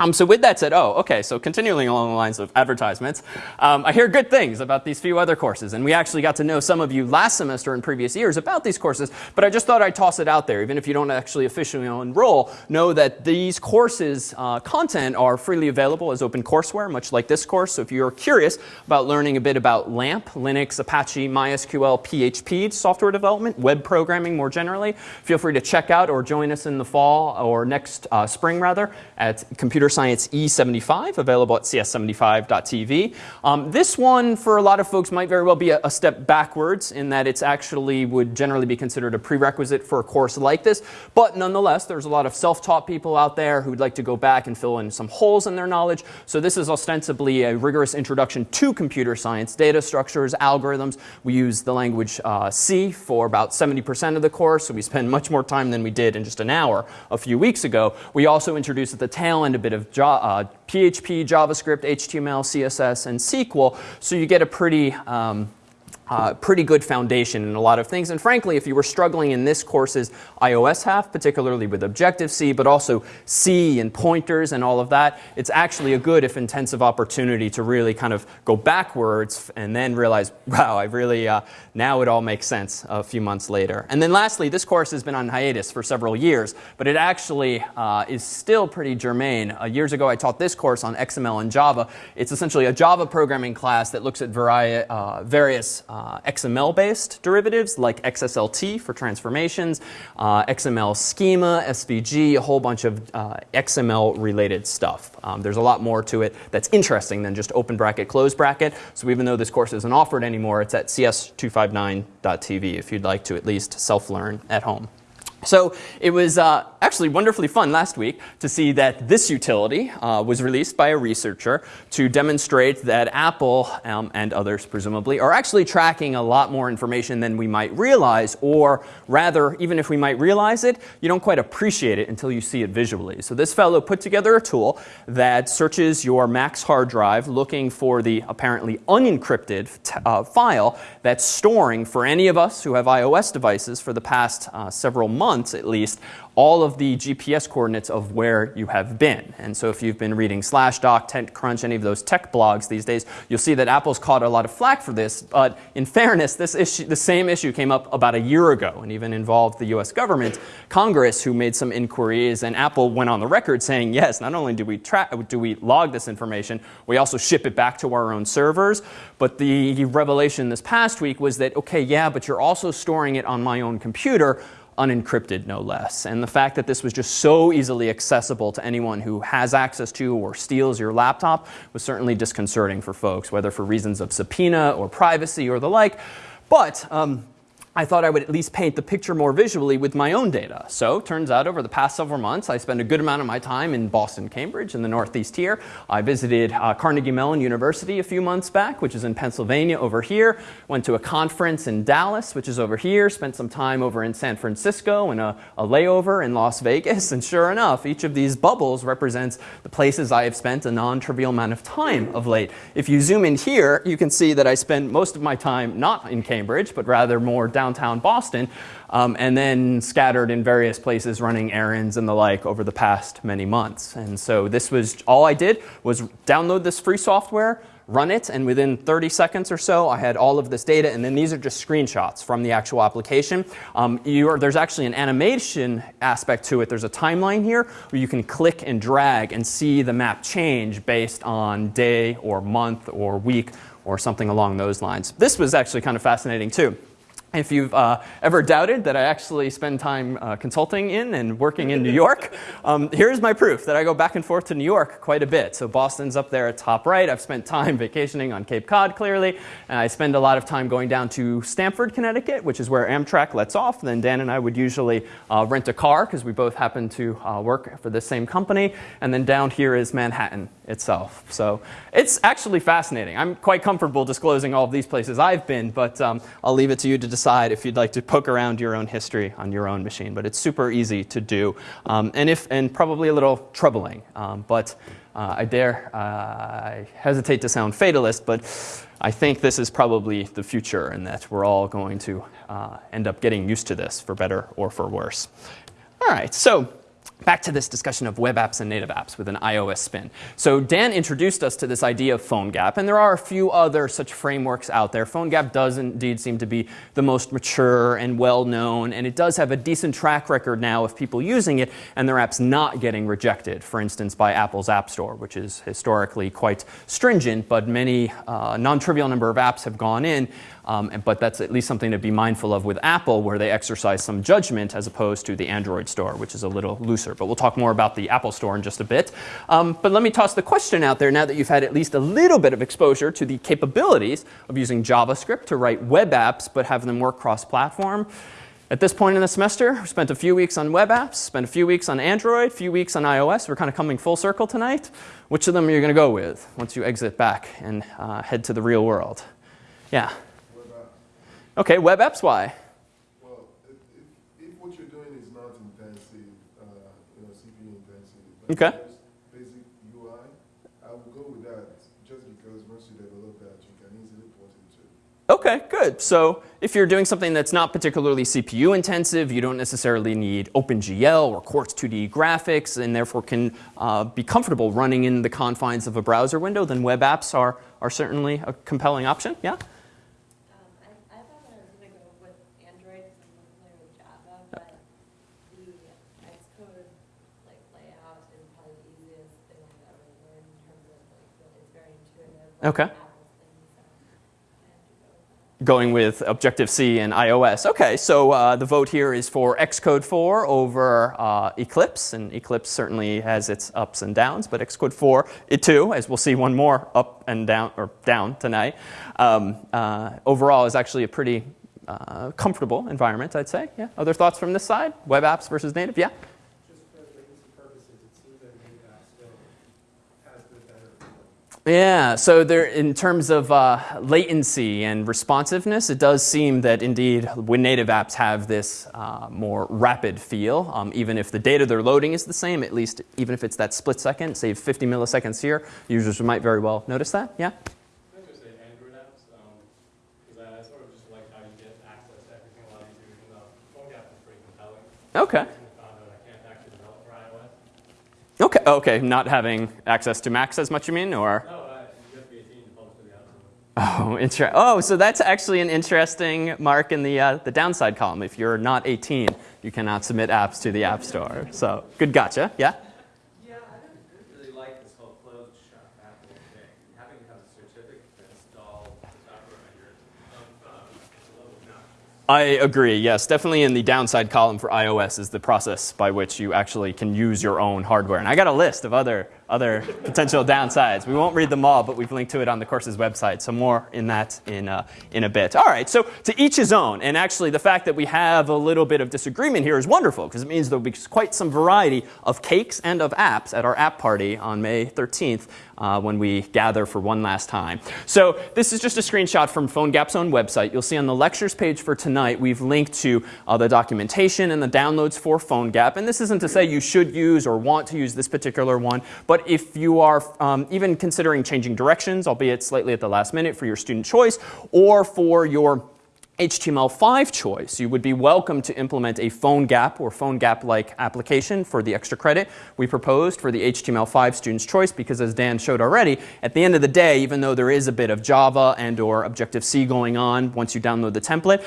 Um, so with that said, oh, okay, so continuing along the lines of advertisements, um, I hear good things about these few other courses. And we actually got to know some of you last semester and previous years about these courses, but I just thought I'd toss it out there. Even if you don't actually officially enroll, know that these courses' uh, content are freely available as open courseware, much like this course. So if you're curious about learning a bit about LAMP, Linux, Apache, MySQL, PHP, software development, web programming more generally, feel free to check out or join us in the fall or next uh, spring rather at Computer Science E75, available at cs75.tv. Um, this one, for a lot of folks, might very well be a, a step backwards in that it's actually would generally be considered a prerequisite for a course like this. But nonetheless, there's a lot of self-taught people out there who'd like to go back and fill in some holes in their knowledge. So this is ostensibly a rigorous introduction to computer science, data structures, algorithms. We use the language uh, C for about 70% of the course, so we spend much more time than we did in just an hour a few weeks ago. We also introduce at the tail end a bit of jo- uh, PHP, JavaScript, HTML, CSS, and SQL. So you get a pretty um, uh, pretty good foundation in a lot of things. And frankly, if you were struggling in this course's iOS half, particularly with Objective-C, but also C and pointers and all of that, it's actually a good, if intensive, opportunity to really kind of go backwards and then realize, <laughs> wow, I really, uh, now it all makes sense a few months later. And then lastly, this course has been on hiatus for several years, but it actually uh, is still pretty germane. Uh, years ago, I taught this course on XML and Java. It's essentially a Java programming class that looks at uh, various uh, XML-based derivatives like XSLT for transformations, uh, XML schema, SVG, a whole bunch of uh, XML-related stuff. Um, there's a lot more to it that's interesting than just open bracket, close bracket. So even though this course isn't offered anymore, it's at cs259.tv if you'd like to at least self-learn at home. So it was uh, actually wonderfully fun last week to see that this utility uh, was released by a researcher to demonstrate that Apple um, and others, presumably, are actually tracking a lot more information than we might realize, or rather, even if we might realize it, you don't quite appreciate it until you see it visually. So this fellow put together a tool that searches your Mac's hard drive looking for the apparently unencrypted uh, file that's storing for any of us who have iOS devices for the past uh, several months months at least, all of the GPS coordinates of where you have been. And so if you've been reading Slashdot, TechCrunch, any of those tech blogs these days, you'll see that Apple's caught a lot of flack for this. But in fairness, this issue, the same issue came up about a year ago and even involved the US government, Congress, who made some inquiries, and Apple went on the record saying, yes, not only do we, tra- do we log this information, we also ship it back to our own servers. But the revelation this past week was that, okay, yeah, but you're also storing it on my own computer unencrypted, no less. And the fact that this was just so easily accessible to anyone who has access to or steals your laptop was certainly disconcerting for folks, whether for reasons of subpoena or privacy or the like. But um, I thought I would at least paint the picture more visually with my own data. So turns out over the past several months, I spent a good amount of my time in Boston, Cambridge, in the Northeast here. I visited uh, Carnegie Mellon University a few months back, which is in Pennsylvania over here. Went to a conference in Dallas, which is over here. Spent some time over in San Francisco and a, layover in Las Vegas. And sure enough, each of these bubbles represents the places I have spent a non-trivial amount of time of late. If you zoom in here, you can see that I spend most of my time not in Cambridge, but rather more downtown Boston, um, and then scattered in various places running errands and the like over the past many months. And so this was all I did was download this free software, run it, and within 30 seconds or so, I had all of this data. And then these are just screenshots from the actual application. Um, are, there's actually an animation aspect to it. There's a timeline here where you can click and drag and see the map change based on day or month or week or something along those lines. This was actually kind of fascinating too. If you've uh, ever doubted that I actually spend time uh, consulting in and working in New York, um, here's my proof that I go back and forth to New York quite a bit. So Boston's up there at top right. I've spent time vacationing on Cape Cod, clearly. And I spend a lot of time going down to Stamford, Connecticut, which is where Amtrak lets off. Then Dan and I would usually uh, rent a car because we both happen to uh, work for the same company. And then down here is Manhattan itself. So it's actually fascinating. I'm quite comfortable disclosing all of these places I've been, but um, I'll leave it to you to decide if you'd like to poke around your own history on your own machine. But it's super easy to do, um, and if and probably a little troubling. Um, but uh, I dare uh, I hesitate to sound fatalist, but I think this is probably the future, and that we're all going to uh, end up getting used to this, for better or for worse. All right, so back to this discussion of web apps and native apps with an iOS spin. So Dan introduced us to this idea of PhoneGap, and there are a few other such frameworks out there. PhoneGap does indeed seem to be the most mature and well-known, and it does have a decent track record now of people using it and their apps not getting rejected, for instance, by Apple's App Store, which is historically quite stringent, but many uh, non-trivial number of apps have gone in um, but that's at least something to be mindful of with Apple, where they exercise some judgment as opposed to the Android store, which is a little looser. But we'll talk more about the Apple store in just a bit. Um, but let me toss the question out there now that you've had at least a little bit of exposure to the capabilities of using JavaScript to write web apps but have them work cross platform. At this point in the semester, we spent a few weeks on web apps, spent a few weeks on Android, a few weeks on iOS. We're kind of coming full circle tonight. Which of them are you going to go with once you exit back and uh, head to the real world? Yeah. Okay, web apps, why? Well, if, if, if what you're doing is not intensive, uh, you know, CPU intensive, okay. basic UI, I will go with that just because once you develop that, you can easily port it to. Okay, good. So if you're doing something that's not particularly CPU intensive, you don't necessarily need OpenGL or Quartz 2D graphics, and therefore can uh, be comfortable running in the confines of a browser window, then web apps are, are certainly a compelling option. Yeah? Okay. Going with Objective-C and iOS. Okay, so uh, the vote here is for Xcode 4 over uh, Eclipse, and Eclipse certainly has its ups and downs, but Xcode 4, it too, as we'll see one more up and down, or down tonight, um, uh, overall is actually a pretty uh, comfortable environment, I'd say. Yeah. Other thoughts from this side? Web apps versus native? Yeah. Yeah, so there, in terms of uh, latency and responsiveness, it does seem that indeed when native apps have this uh, more rapid feel, um, even if the data they're loading is the same, at least even if it's that split second, say 50 milliseconds here, users might very well notice that. Yeah? Okay. Okay, okay, not having access to Macs as much, you mean, or? No, uh, you have to be 18 to the App Oh, inter- oh, so that's actually an interesting mark in the, uh, the downside column. If you're not 18, you cannot submit apps to the App Store. So, good gotcha. Yeah? I agree, yes. Definitely in the downside column for iOS is the process by which you actually can use your own hardware. And I got a list of other other potential downsides. We won't read them all, but we've linked to it on the course's website. So more in that in, uh, in a bit. All right, so to each his own. And actually, the fact that we have a little bit of disagreement here is wonderful because it means there'll be quite some variety of cakes and of apps at our app party on May 13th uh, when we gather for one last time. So this is just a screenshot from PhoneGap's own website. You'll see on the lectures page for tonight, we've linked to uh, the documentation and the downloads for PhoneGap. And this isn't to say you should use or want to use this particular one, but if you are um, even considering changing directions, albeit slightly at the last minute for your student choice, or for your HTML5 choice, you would be welcome to implement a PhoneGap or PhoneGap-like application for the extra credit we proposed for the HTML5 student's choice because as Dan showed already, at the end of the day, even though there is a bit of Java and or Objective-C going on once you download the template,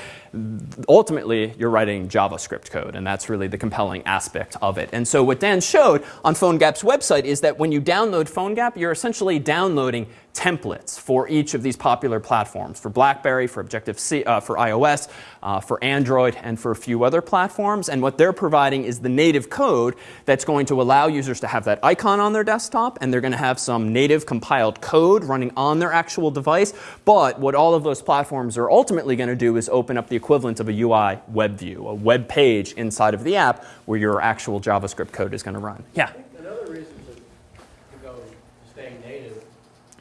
ultimately you're writing JavaScript code and that's really the compelling aspect of it. And so what Dan showed on PhoneGap's website is that when you download PhoneGap, you're essentially downloading templates for each of these popular platforms for BlackBerry, for Objective-C, uh, for iOS, uh, for Android, and for a few other platforms. And what they're providing is the native code that's going to allow users to have that icon on their desktop, and they're going to have some native compiled code running on their actual device. But what all of those platforms are ultimately going to do is open up the equivalent of a UI web view, a web page inside of the app where your actual JavaScript code is going to run. Yeah. Another reason to, to go to staying native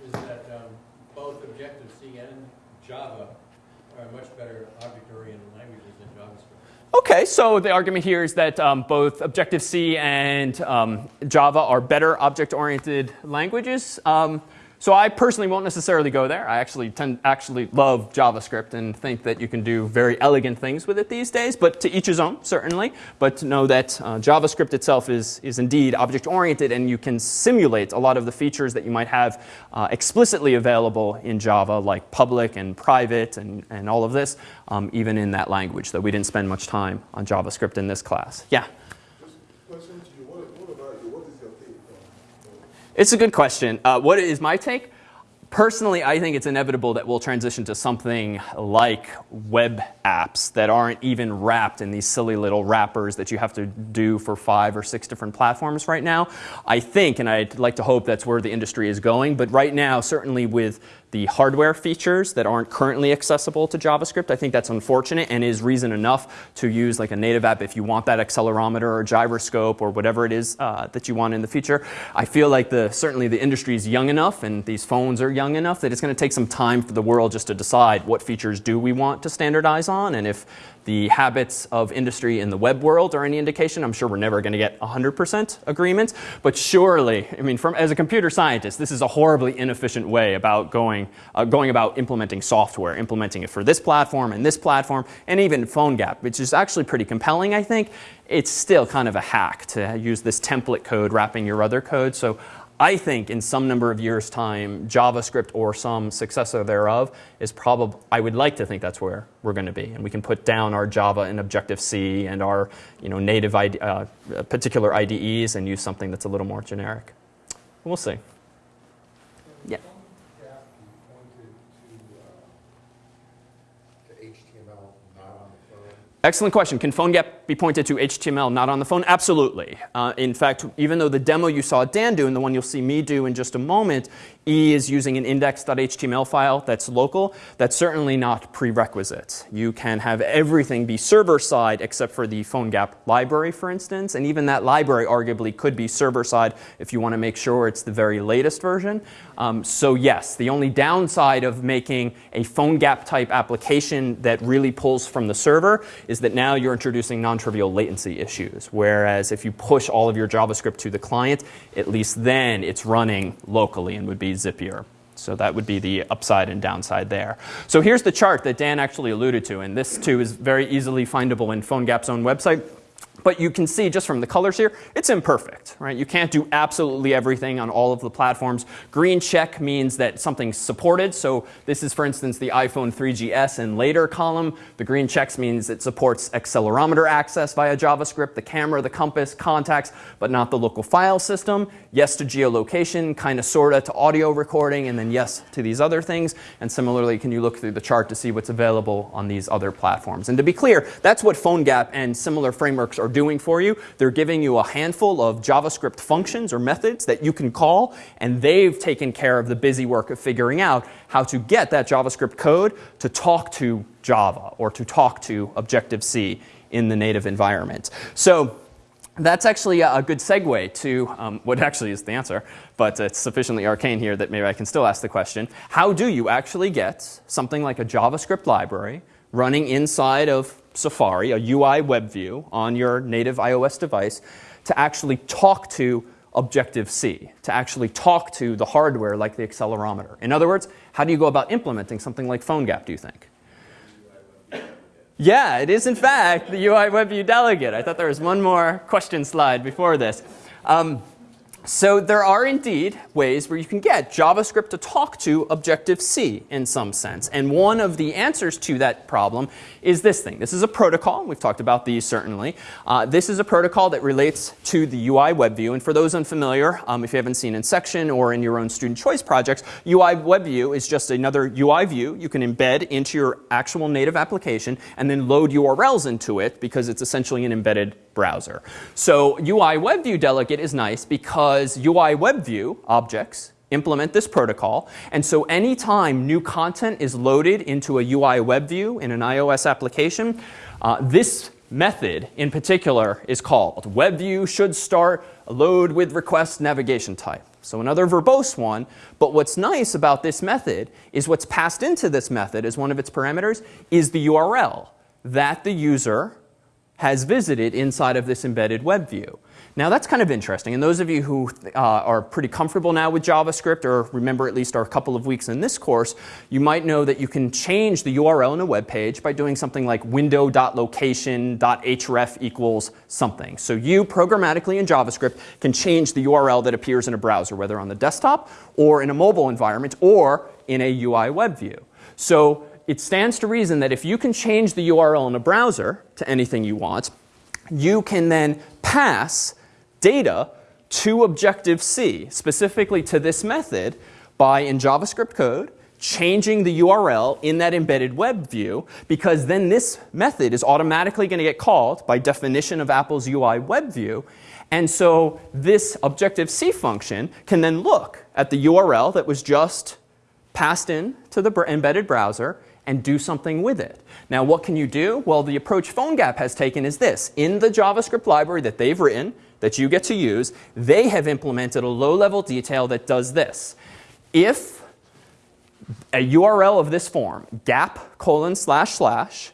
is that um, both Objective-C and Java are much better object-oriented languages than JavaScript. Okay, so the argument here is that um, both Objective-C and um, Java are better object-oriented languages. Um, so I personally won't necessarily go there. I actually tend actually love JavaScript and think that you can do very elegant things with it these days. But to each his own, certainly. But to know that uh, JavaScript itself is is indeed object-oriented, and you can simulate a lot of the features that you might have uh, explicitly available in Java, like public and private and and all of this, um, even in that language. Though we didn't spend much time on JavaScript in this class. Yeah. Just question to you, what, what about you? What is your take on? It's a good question. Uh, what is my take? Personally, I think it's inevitable that we'll transition to something like web apps that aren't even wrapped in these silly little wrappers that you have to do for five or six different platforms right now. I think, and I'd like to hope that's where the industry is going, but right now, certainly with the hardware features that aren't currently accessible to JavaScript. I think that's unfortunate and is reason enough to use like a native app if you want that accelerometer or gyroscope or whatever it is uh, that you want in the future. I feel like the certainly the industry is young enough and these phones are young enough that it's going to take some time for the world just to decide what features do we want to standardize on and if the habits of industry in the web world are any indication. I'm sure we're never going to get 100% agreement, but surely, I mean, from, as a computer scientist, this is a horribly inefficient way about going, uh, going about implementing software, implementing it for this platform and this platform, and even PhoneGap, which is actually pretty compelling, I think. It's still kind of a hack to use this template code wrapping your other code. So I think in some number of years' time, JavaScript or some successor thereof is probably, I would like to think that's where we're going to be. And we can put down our Java and Objective-C and our you know, native ID, uh, particular IDEs and use something that's a little more generic. We'll see. Yeah. Gap, you pointed to, uh, to HTML not on the phone. Excellent question. Can PhoneGap be pointed to HTML not on the phone? Absolutely. Uh, in fact, even though the demo you saw Dan do and the one you'll see me do in just a moment E is using an index.html file that's local, that's certainly not prerequisite. You can have everything be server-side except for the PhoneGap library, for instance. And even that library arguably could be server-side if you want to make sure it's the very latest version. Um, so yes, the only downside of making a PhoneGap type application that really pulls from the server is that now you're introducing non-trivial latency issues. Whereas if you push all of your JavaScript to the client, at least then it's running locally and would be zippier. So that would be the upside and downside there. So here's the chart that Dan actually alluded to, and this too is very easily findable in PhoneGap's own website. But you can see just from the colors here, it's imperfect, right? You can't do absolutely everything on all of the platforms. Green check means that something's supported. So this is, for instance, the iPhone 3GS and later column. The green checks means it supports accelerometer access via JavaScript, the camera, the compass, contacts, but not the local file system. Yes to geolocation, kind of, sort of to audio recording, and then yes to these other things. And similarly, can you look through the chart to see what's available on these other platforms? And to be clear, that's what PhoneGap and similar frameworks are doing for you. They're giving you a handful of JavaScript functions or methods that you can call, and they've taken care of the busy work of figuring out how to get that JavaScript code to talk to Java or to talk to Objective-C in the native environment. So that's actually a good segue to um, what actually is the answer, but it's sufficiently arcane here that maybe I can still ask the question. How do you actually get something like a JavaScript library running inside of Safari, a UI web view on your native iOS device, to actually talk to Objective-C, to actually talk to the hardware like the accelerometer? In other words, how do you go about implementing something like PhoneGap, do you think? Yeah, it is in fact the UI WebView delegate. I thought there was one more question slide before this. Um, so there are indeed ways where you can get JavaScript to talk to Objective-C in some sense. And one of the answers to that problem is this thing. This is a protocol. We've talked about these certainly. Uh, this is a protocol that relates to the UI WebView. And for those unfamiliar, um, if you haven't seen in section or in your own student choice projects, UI WebView is just another UI view you can embed into your actual native application and then load URLs into it because it's essentially an embedded browser. So UI WebView delegate is nice because UI WebView objects implement this protocol. And so anytime new content is loaded into a UI WebView in an iOS application, uh, this method in particular is called. WebView should start load with request navigation type. So another verbose one, but what's nice about this method is what's passed into this method as one of its parameters is the URL that the user has visited inside of this embedded web view. Now that's kind of interesting. And those of you who uh, are pretty comfortable now with JavaScript or remember at least our couple of weeks in this course, you might know that you can change the URL in a web page by doing something like window.location.href equals something. So you programmatically in JavaScript can change the URL that appears in a browser, whether on the desktop or in a mobile environment or in a UI web view. So it stands to reason that if you can change the URL in a browser to anything you want, you can then pass data to Objective-C, specifically to this method, by in JavaScript code, changing the URL in that embedded web view, because then this method is automatically going to get called by definition of Apple's UI web view. And so this Objective-C function can then look at the URL that was just passed in to the embedded browser and do something with it. Now, what can you do? Well, the approach PhoneGap has taken is this. In the JavaScript library that they've written, that you get to use, they have implemented a low-level detail that does this. If a URL of this form, gap colon slash slash,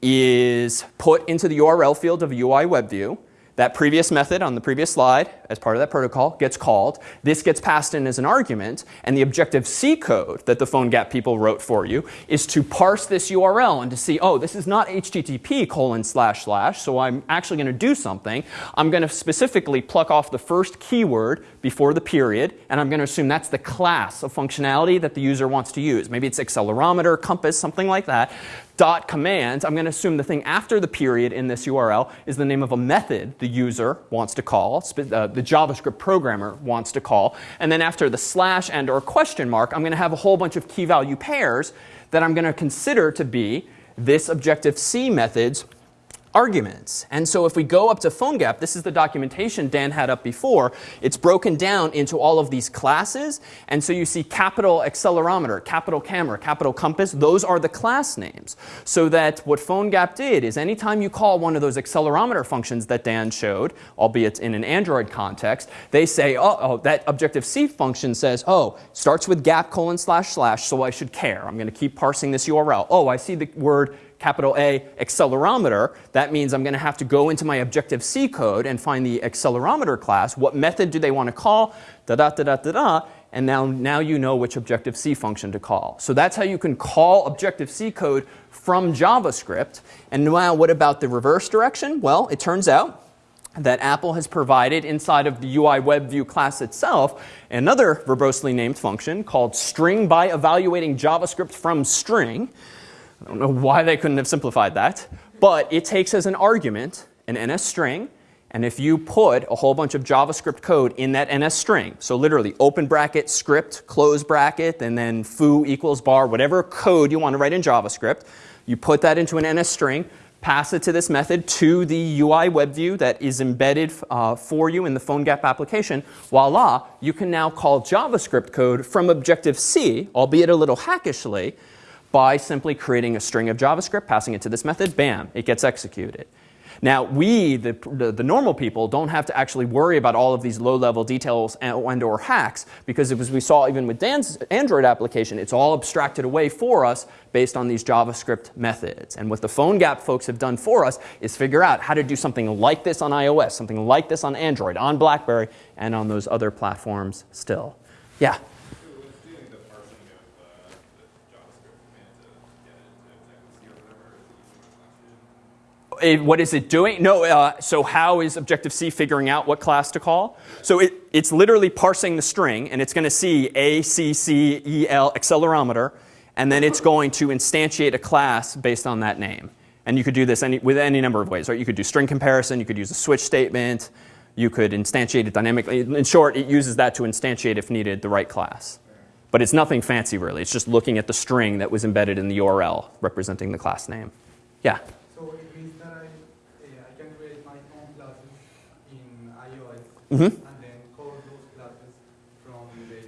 is put into the URL field of a UI web view, that previous method on the previous slide, as part of that protocol, gets called. This gets passed in as an argument, and the Objective-C code that the PhoneGap people wrote for you is to parse this URL and to see, oh, this is not HTTP colon slash slash, so I'm actually going to do something. I'm going to specifically pluck off the first keyword before the period, and I'm going to assume that's the class of functionality that the user wants to use. Maybe it's accelerometer, compass, something like that dot command, I'm going to assume the thing after the period in this URL is the name of a method the user wants to call, uh, the JavaScript programmer wants to call. And then after the slash and or question mark, I'm going to have a whole bunch of key value pairs that I'm going to consider to be this Objective-C method's arguments. And so if we go up to PhoneGap, this is the documentation Dan had up before. It's broken down into all of these classes. And so you see capital accelerometer, capital camera, capital compass. Those are the class names. So that what PhoneGap did is anytime you call one of those accelerometer functions that Dan showed, albeit in an Android context, they say, oh, oh that Objective-C function says, oh, starts with gap colon slash slash, so I should care. I'm going to keep parsing this URL. Oh, I see the word capital A accelerometer, that means I'm going to have to go into my Objective-C code and find the accelerometer class. What method do they want to call? Da da da da da da. And now, now you know which Objective-C function to call. So that's how you can call Objective-C code from JavaScript. And now what about the reverse direction? Well, it turns out that Apple has provided inside of the UI WebView class itself another verbosely named function called string by evaluating JavaScript from string. I don't know why they couldn't have simplified that. But it takes as an argument an NS string. And if you put a whole bunch of JavaScript code in that NS string, so literally open bracket, script, close bracket, and then foo equals bar, whatever code you want to write in JavaScript, you put that into an NS string, pass it to this method to the UI web view that is embedded uh, for you in the PhoneGap application, voila, you can now call JavaScript code from Objective-C, albeit a little hackishly, by simply creating a string of JavaScript, passing it to this method, bam, it gets executed. Now, we, the, the, the, normal people, don't have to actually worry about all of these low-level details and, and, or hacks because as we saw even with Dan's Android application, it's all abstracted away for us based on these JavaScript methods. And what the PhoneGap folks have done for us is figure out how to do something like this on iOS, something like this on Android, on BlackBerry, and on those other platforms still. Yeah? It, what is it doing? No, uh, so how is Objective-C figuring out what class to call? So it, it's literally parsing the string, and it's going to see A, C, C, E, L, accelerometer, and then it's going to instantiate a class based on that name. And you could do this any, with any number of ways, right? You could do string comparison, you could use a switch statement, you could instantiate it dynamically. In short, it uses that to instantiate, if needed, the right class. But it's nothing fancy, really. It's just looking at the string that was embedded in the URL representing the class name. Yeah? So it means that I, uh, I can create my own classes in iOS Mm-hmm. and then call those classes from the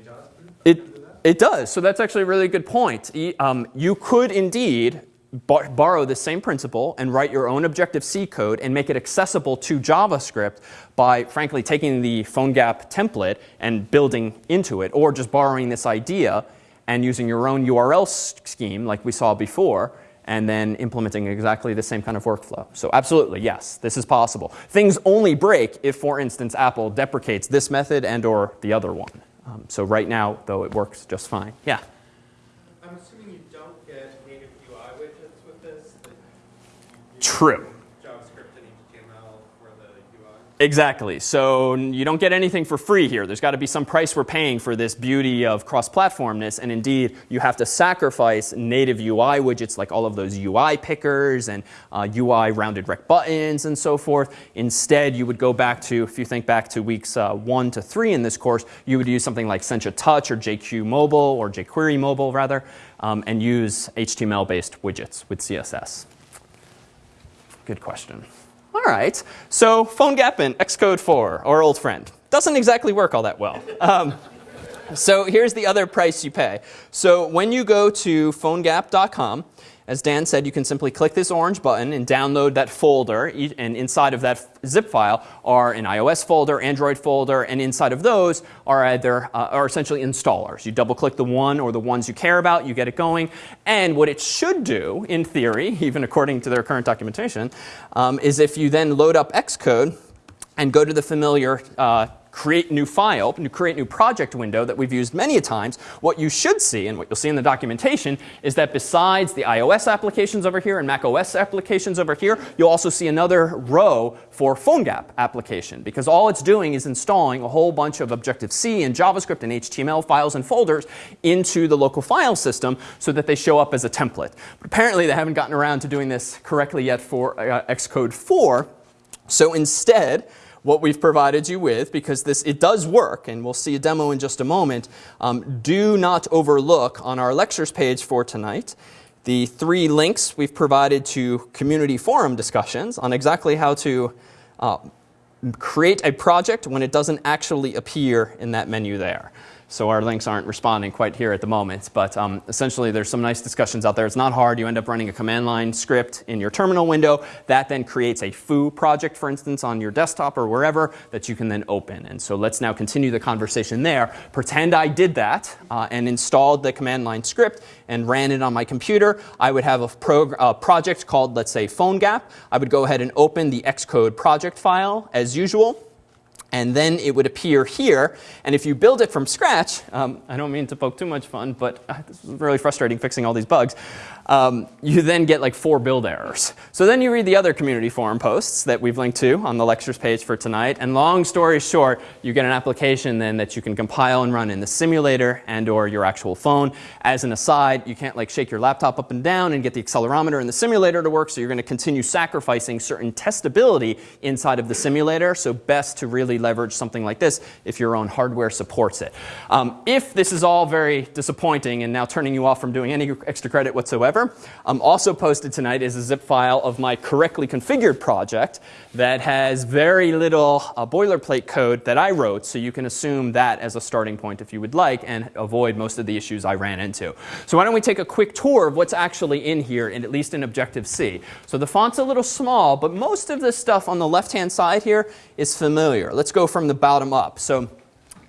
JavaScript? I It, can do that? it does. So that's actually a really good point. Um, you could indeed borrow the same principle and write your own Objective-C code and make it accessible to JavaScript by, frankly, taking the PhoneGap template and building into it, or just borrowing this idea and using your own URL scheme like we saw before, and then implementing exactly the same kind of workflow. So absolutely, yes, this is possible. Things only break if, for instance, Apple deprecates this method and or the other one. Um, so right now, though, it works just fine. Yeah. I'm assuming you don't get native UI widgets with this, True. JavaScript and HTML for the UI. Exactly. So you don't get anything for free here. There's got to be some price we're paying for this beauty of cross-platformness. And indeed, you have to sacrifice native UI widgets like all of those UI pickers and uh, UI rounded rect buttons and so forth. Instead, you would go back to, if you think back to weeks uh, one to three in this course, you would use something like Sencha Touch or JQ Mobile or jQuery Mobile rather, um, and use HTML-based widgets with CSS. Good question. All right, so PhoneGap and Xcode 4, our old friend, doesn't exactly work all that well. Um, so here's the other price you pay. So when you go to phonegap.com, as Dan said, you can simply click this orange button and download that folder. And inside of that zip file are an iOS folder, Android folder, and inside of those are either uh, are essentially installers. You double click the one or the ones you care about, you get it going. And what it should do, in theory, <laughs> even according to their current documentation, um, is if you then load up Xcode and go to the familiar uh, create new file, create new project window that we've used many a times, what you should see and what you'll see in the documentation is that besides the iOS applications over here and Mac OS applications over here, you'll also see another row for PhoneGap application because all it's doing is installing a whole bunch of Objective-C and JavaScript and HTML files and folders into the local file system so that they show up as a template. But apparently they haven't gotten around to doing this correctly yet for uh, Xcode 4. So instead, what we've provided you with, because this it does work, and we'll see a demo in just a moment, um, do not overlook on our lectures page for tonight the three links we've provided to community forum discussions on exactly how to uh, create a project when it doesn't actually appear in that menu there. So our links aren't responding quite here at the moment, but um, essentially there's some nice discussions out there. It's not hard. You end up running a command line script in your terminal window. That then creates a foo project, for instance, on your desktop or wherever that you can then open. And so let's now continue the conversation there. Pretend I did that uh, and installed the command line script and ran it on my computer. I would have a uh, project called, let's say, PhoneGap. I would go ahead and open the Xcode project file as usual and then it would appear here. And if you build it from scratch, um, I don't mean to poke too much fun, but uh, this is really frustrating fixing all these bugs. Um, you then get like four build errors. So then you read the other community forum posts that we've linked to on the lectures page for tonight. And long story short, you get an application then that you can compile and run in the simulator and or your actual phone. As an aside, you can't like shake your laptop up and down and get the accelerometer in the simulator to work. So you're going to continue sacrificing certain testability inside of the simulator. So best to really leverage something like this if your own hardware supports it. Um, if this is all very disappointing and now turning you off from doing any extra credit whatsoever, whatever. Um, also posted tonight is a zip file of my correctly configured project that has very little uh, boilerplate code that I wrote, so you can assume that as a starting point if you would like and avoid most of the issues I ran into. So why don't we take a quick tour of what's actually in here, and at least in Objective-C. So the font's a little small, but most of this stuff on the left-hand side here is familiar. Let's go from the bottom up. So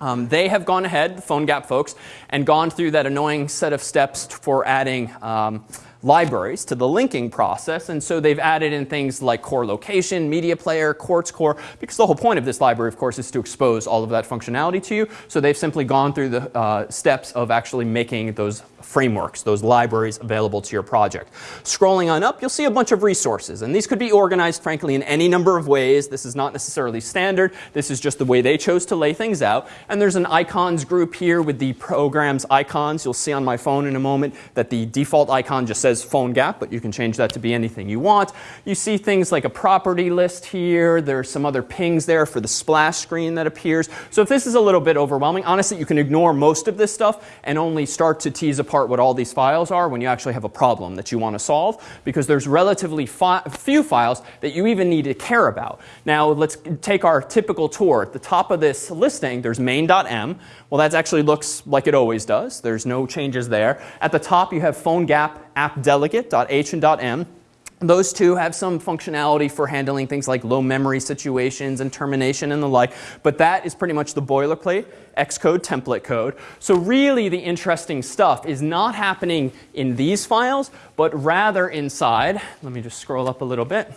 um, they have gone ahead, the PhoneGap folks, and gone through that annoying set of steps for adding um, libraries to the linking process. And so they've added in things like core location, media player, quartz core, because the whole point of this library, of course, is to expose all of that functionality to you. So they've simply gone through the uh, steps of actually making those frameworks, those libraries available to your project. Scrolling on up, you'll see a bunch of resources. And these could be organized, frankly, in any number of ways. This is not necessarily standard. This is just the way they chose to lay things out. And there's an icons group here with the program's icons. You'll see on my phone in a moment that the default icon just says PhoneGap, but you can change that to be anything you want. You see things like a property list here. There's some other PNGs there for the splash screen that appears. So if this is a little bit overwhelming, honestly, you can ignore most of this stuff and only start to tease apart what all these files are when you actually have a problem that you want to solve because there's relatively fi few files that you even need to care about. Now let's take our typical tour. At the top of this listing, there's main.m. Well, that actually looks like it always does. There's no changes there. At the top, you have PhoneGap app delegate.h and .m. Those two have some functionality for handling things like low memory situations and termination and the like, but that is pretty much the boilerplate Xcode template code. So really the interesting stuff is not happening in these files, but rather inside. Let me just scroll up a little bit.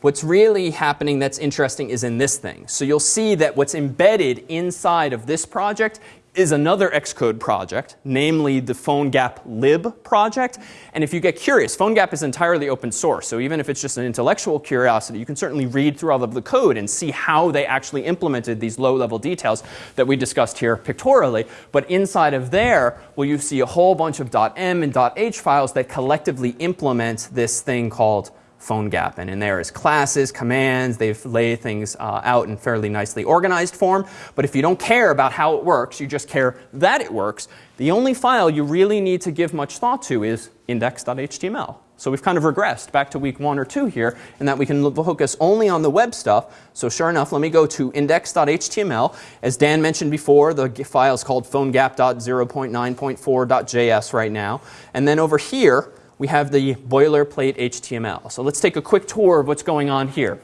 What's really happening that's interesting is in this thing. So you'll see that what's embedded inside of this project is another Xcode project, namely the PhoneGap lib project. And if you get curious, PhoneGap is entirely open source. So even if it's just an intellectual curiosity, you can certainly read through all of the code and see how they actually implemented these low-level details that we discussed here pictorially. But inside of there, well, you see a whole bunch of .m and .h files that collectively implement this thing called PhoneGap. And in there is classes, commands. They've laid things uh, out in fairly nicely organized form. But if you don't care about how it works, you just care that it works, the only file you really need to give much thought to is index.html. So we've kind of regressed back to week one or two here in that we can focus only on the web stuff. So sure enough, let me go to index.html. As Dan mentioned before, the file is called phonegap.0.9.4.js right now. And then over here, we have the boilerplate HTML. So let's take a quick tour of what's going on here.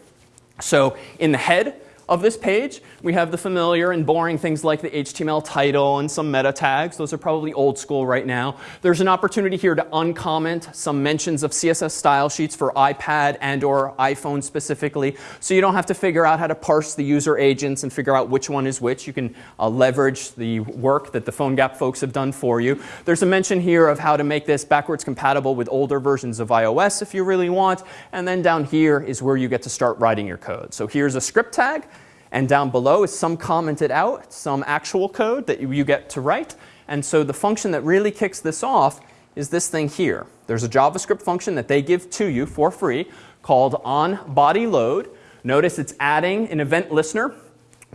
So in the head of this page, we have the familiar and boring things like the HTML title and some meta tags. Those are probably old school right now. There's an opportunity here to uncomment some mentions of CSS style sheets for iPad and or iPhone specifically. So you don't have to figure out how to parse the user agents and figure out which one is which. You can uh, leverage the work that the PhoneGap folks have done for you. There's a mention here of how to make this backwards compatible with older versions of iOS if you really want. And then down here is where you get to start writing your code. So here's a script tag. And down below is some commented out, some actual code that you get to write. And so the function that really kicks this off is this thing here. There's a JavaScript function that they give to you for free called onBodyLoad. Notice it's adding an event listener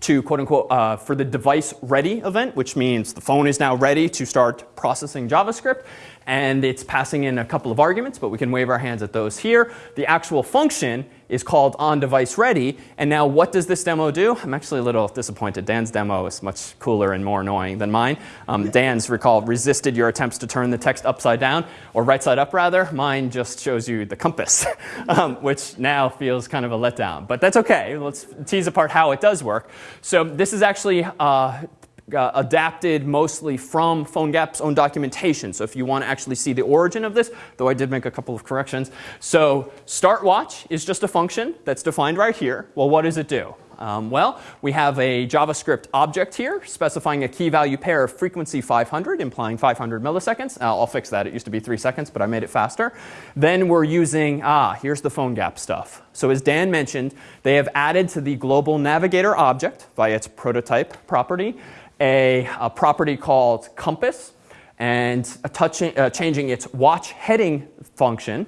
to quote unquote uh, for the device ready event, which means the phone is now ready to start processing JavaScript. And it's passing in a couple of arguments, but we can wave our hands at those here. The actual function is called on device ready. And now what does this demo do? I'm actually a little disappointed. Dan's demo is much cooler and more annoying than mine. Um, Dan's, recall, resisted your attempts to turn the text upside down, or right side up rather. Mine just shows you the compass, <laughs> um, which now feels kind of a letdown. But that's OK. Let's tease apart how it does work. So this is actually uh, uh, adapted mostly from PhoneGap's own documentation. So if you want to actually see the origin of this, though I did make a couple of corrections. So start watch is just a function that's defined right here. Well, what does it do? Um, well, we have a JavaScript object here specifying a key value pair of frequency 500, implying 500 milliseconds. Uh, I'll fix that. It used to be three seconds, but I made it faster. Then we're using, ah, here's the PhoneGap stuff. So as Dan mentioned, they have added to the global navigator object via its prototype property a, a property called compass and touching, uh, changing its watch heading function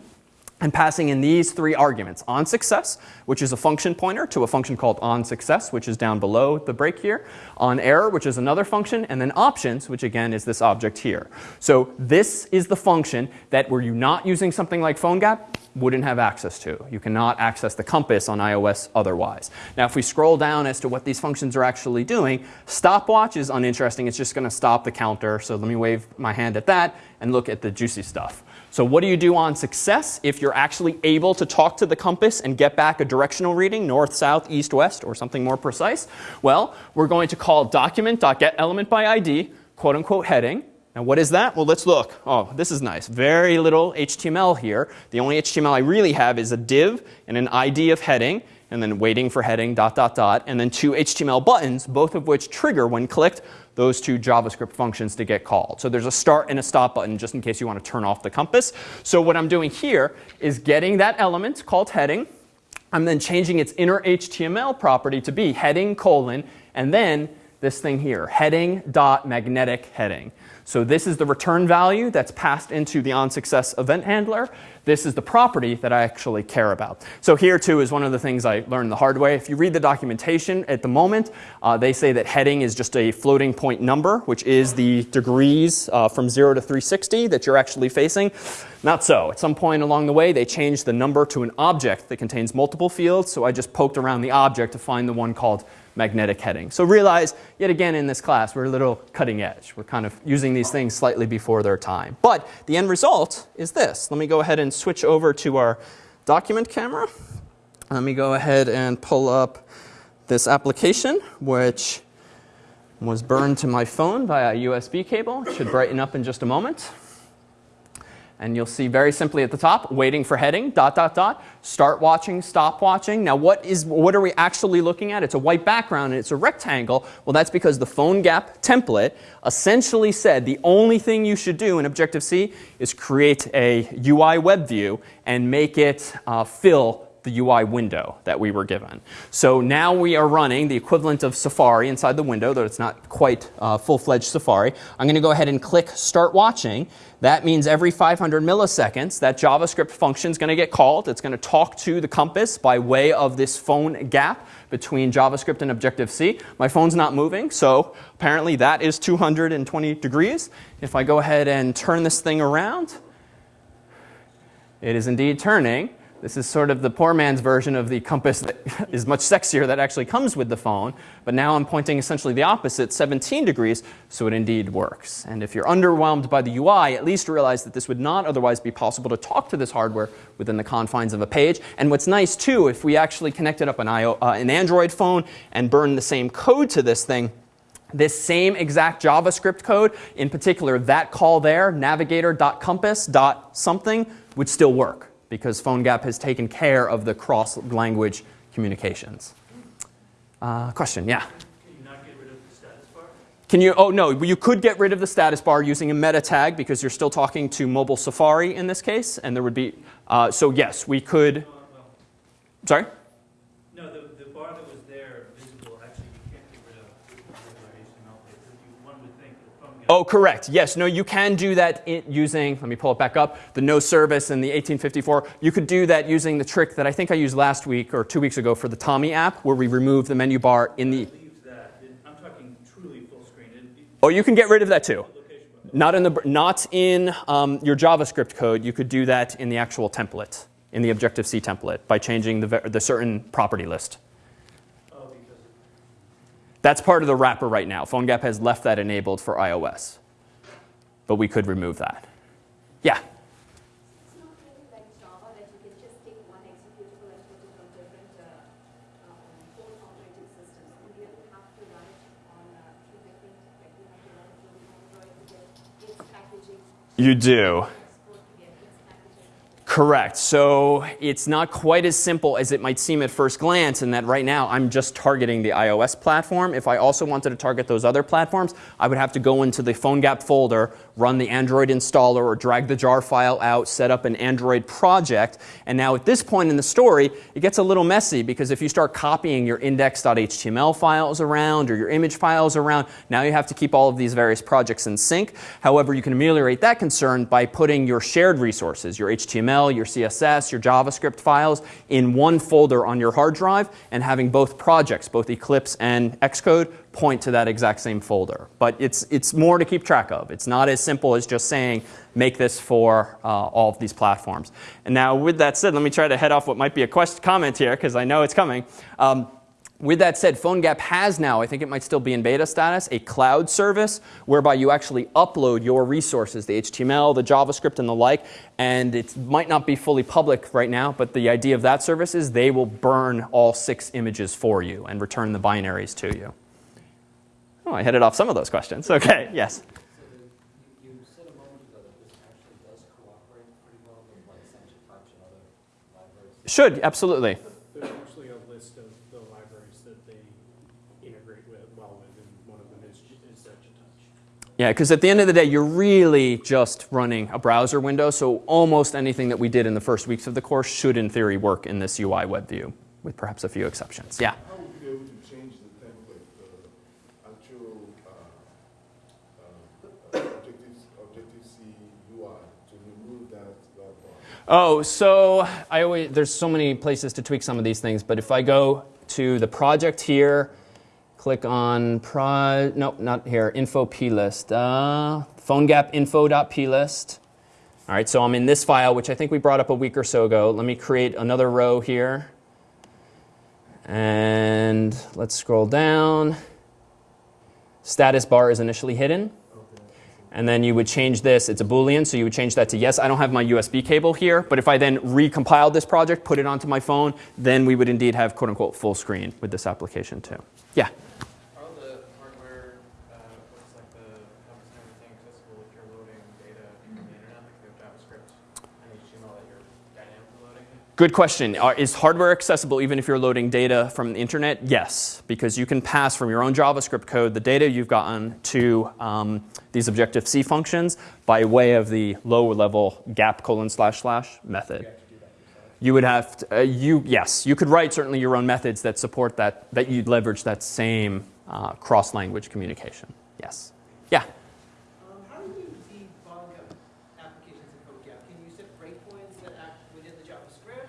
and passing in these three arguments. On success, which is a function pointer to a function called on success, which is down below the break here. On error, which is another function. And then options, which again is this object here. So this is the function that were you not using something like PhoneGap, wouldn't have access to. You cannot access the compass on iOS otherwise. Now, if we scroll down as to what these functions are actually doing, stopwatch is uninteresting. It's just going to stop the counter. So let me wave my hand at that and look at the juicy stuff. So what do you do on success if you're actually able to talk to the compass and get back a directional reading, north, south, east, west, or something more precise? Well, we're going to call document.getElementById, quote unquote heading. Now what is that? Well, let's look. Oh, this is nice. Very little HTML here. The only HTML I really have is a div and an ID of heading and then waiting for heading, dot, dot, dot, and then two HTML buttons, both of which trigger when clicked those two JavaScript functions to get called. So there's a start and a stop button just in case you want to turn off the compass. So what I'm doing here is getting that element called heading. I'm then changing its inner HTML property to be heading colon and then this thing here, heading dot magnetic heading. So this is the return value that's passed into the onSuccess event handler. This is the property that I actually care about. So here too is one of the things I learned the hard way. If you read the documentation at the moment, uh, they say that heading is just a floating point number, which is the degrees uh, from 0 to 360 that you're actually facing. Not so. At some point along the way, they changed the number to an object that contains multiple fields. So I just poked around the object to find the one called magnetic heading. So realize, yet again in this class, we're a little cutting edge. We're kind of using these things slightly before their time. But the end result is this. Let me go ahead and switch over to our document camera. Let me go ahead and pull up this application, which was burned to my phone via a USB cable. It should brighten up in just a moment. And you'll see very simply at the top, waiting for heading, dot, dot, dot, start watching, stop watching. Now what, is, what are we actually looking at? It's a white background and it's a rectangle. Well, that's because the PhoneGap template essentially said the only thing you should do in Objective-C is create a UI web view and make it uh, fill the UI window that we were given. So now we are running the equivalent of Safari inside the window, though it's not quite uh, full-fledged Safari. I'm going to go ahead and click Start Watching. That means every 500 milliseconds, that JavaScript function is going to get called. It's going to talk to the compass by way of this PhoneGap between JavaScript and Objective-C. My phone's not moving, so apparently that is 220 degrees. If I go ahead and turn this thing around, it is indeed turning. This is sort of the poor man's version of the compass that <laughs> is much sexier that actually comes with the phone. But now I'm pointing essentially the opposite, 17 degrees, so it indeed works. And if you're underwhelmed by the UI, at least realize that this would not otherwise be possible to talk to this hardware within the confines of a page. And what's nice too, if we actually connected up an, IO, uh, an Android phone and burned the same code to this thing, this same exact JavaScript code, in particular that call there, navigator.compass.something, would still work because PhoneGap has taken care of the cross-language communications. Uh, question, yeah? Can you not get rid of the status bar? Can you, oh no, you could get rid of the status bar using a meta tag because you're still talking to mobile Safari in this case, and there would be, uh, so yes, we could, sorry? no, the, the bar that was there visible, actually, you can't get rid of with regular HTML pages. You, one would think that phone. Oh, correct. Yes, no, you can do that using, let me pull it back up, the no service and the 1854. You could do that using the trick that I think I used last week or two weeks ago for the Tommy app where we remove the menu bar in the, Leaves that. It- I'm talking truly full screen. Oh, you can get rid of that too. Not in, the, not in um, your JavaScript code. You could do that in the actual template, in the Objective-C template by changing the, the certain property list. That's part of the wrapper right now. PhoneGap has left that enabled for iOS. But we could remove that. Yeah? You do. export to get its packaging. Correct. So it's not quite as simple as it might seem at first glance in that right now I'm just targeting the iOS platform. If I also wanted to target those other platforms, I would have to go into the PhoneGap folder run the Android installer or drag the jar file out, set up an Android project. And now at this point in the story, it gets a little messy because if you start copying your index.html files around or your image files around, now you have to keep all of these various projects in sync. However, you can ameliorate that concern by putting your shared resources, your HTML, your CSS, your JavaScript files in one folder on your hard drive and having both projects, both Eclipse and Xcode, point to that exact same folder. But it's, it's more to keep track of. It's not as simple as just saying, make this for uh, all of these platforms. And now with that said, let me try to head off what might be a question, comment here, because I know it's coming. Um, with that said, PhoneGap has now, I think it might still be in beta status, a cloud service whereby you actually upload your resources, the HTML, the JavaScript, and the like. And it might not be fully public right now, but the idea of that service is they will burn all six images for you and return the binaries to you. Oh, I headed off some of those questions. Okay, yes. You said a moment ago that this actually does cooperate pretty well with like Sencha Touch and other libraries. Should, absolutely. There's actually a list of the libraries that they integrate with, well with, and one of them is, is Touch. Yeah, because at the end of the day, you're really just running a browser window, so almost anything that we did in the first weeks of the course should, in theory, work in this UI web view, with perhaps a few exceptions. Yeah. How would you be able to change the template, the actual uh, uh, Objective, Objective-C UI to remove that, that bar? Oh, so I always, there's so many places to tweak some of these things, but if I go to the project here, click on pro, nope, not here, info plist, uh, info.plist. All right, so I'm in this file, which I think we brought up a week or so ago. Let me create another row here. And let's scroll down. Status bar is initially hidden. And then you would change this, it's a Boolean, so you would change that to yes. I don't have my USB cable here, but if I then recompiled this project, put it onto my phone, then we would indeed have quote unquote full screen with this application too. Yeah. Are the hardware, uh, looks like the compass and everything accessible if you're loading data from the internet, like you have JavaScript and HTML that you're dynamically loading? Good question. Are, is hardware accessible even if you're loading data from the internet? Yes, because you can pass from your own JavaScript code the data you've gotten to um, these Objective-C functions by way of the lower level gap colon slash slash method. You would have to, uh, you yes, you could write certainly your own methods that support that that you'd leverage that same uh, cross-language communication. Yes. Yeah. Um, how do you debug applications in PhoneGap? Can you set breakpoints that act within the JavaScript?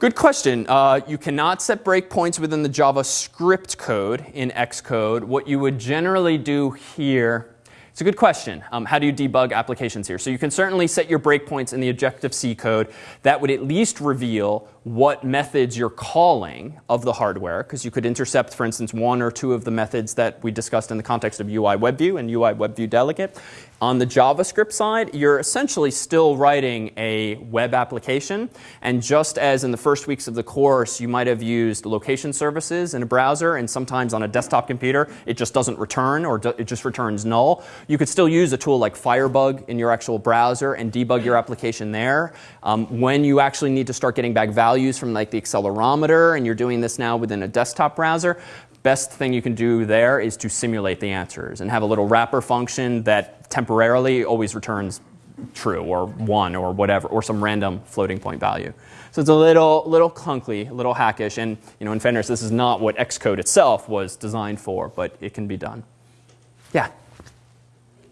Good question. Uh, you cannot set breakpoints within the JavaScript code in Xcode. What you would generally do here, it's a good question. Um, how do you debug applications here? So you can certainly set your breakpoints in the Objective-C code. That would at least reveal what methods you're calling of the hardware, because you could intercept, for instance, one or two of the methods that we discussed in the context of UI WebView and UI WebView Delegate. On the JavaScript side, you're essentially still writing a web application. And just as in the first weeks of the course, you might have used location services in a browser, and sometimes on a desktop computer, it just doesn't return or it just returns null. You could still use a tool like Firebug in your actual browser and debug your application there. Um, when you actually need to start getting back values from like the accelerometer, and you're doing this now within a desktop browser, best thing you can do there is to simulate the answers and have a little wrapper function that temporarily always returns true or one or whatever or some random floating point value. So it's a little little clunky, a little hackish, and you know in fairness, this is not what Xcode itself was designed for, but it can be done. Yeah.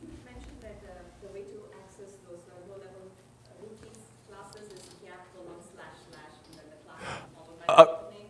You mentioned that uh, the way to access those uh, low-level uh, routines classes is gap colon slash slash and then the class followed by Uh, the name. Okay. You didn't really use it. You used it through the navigator to access the company.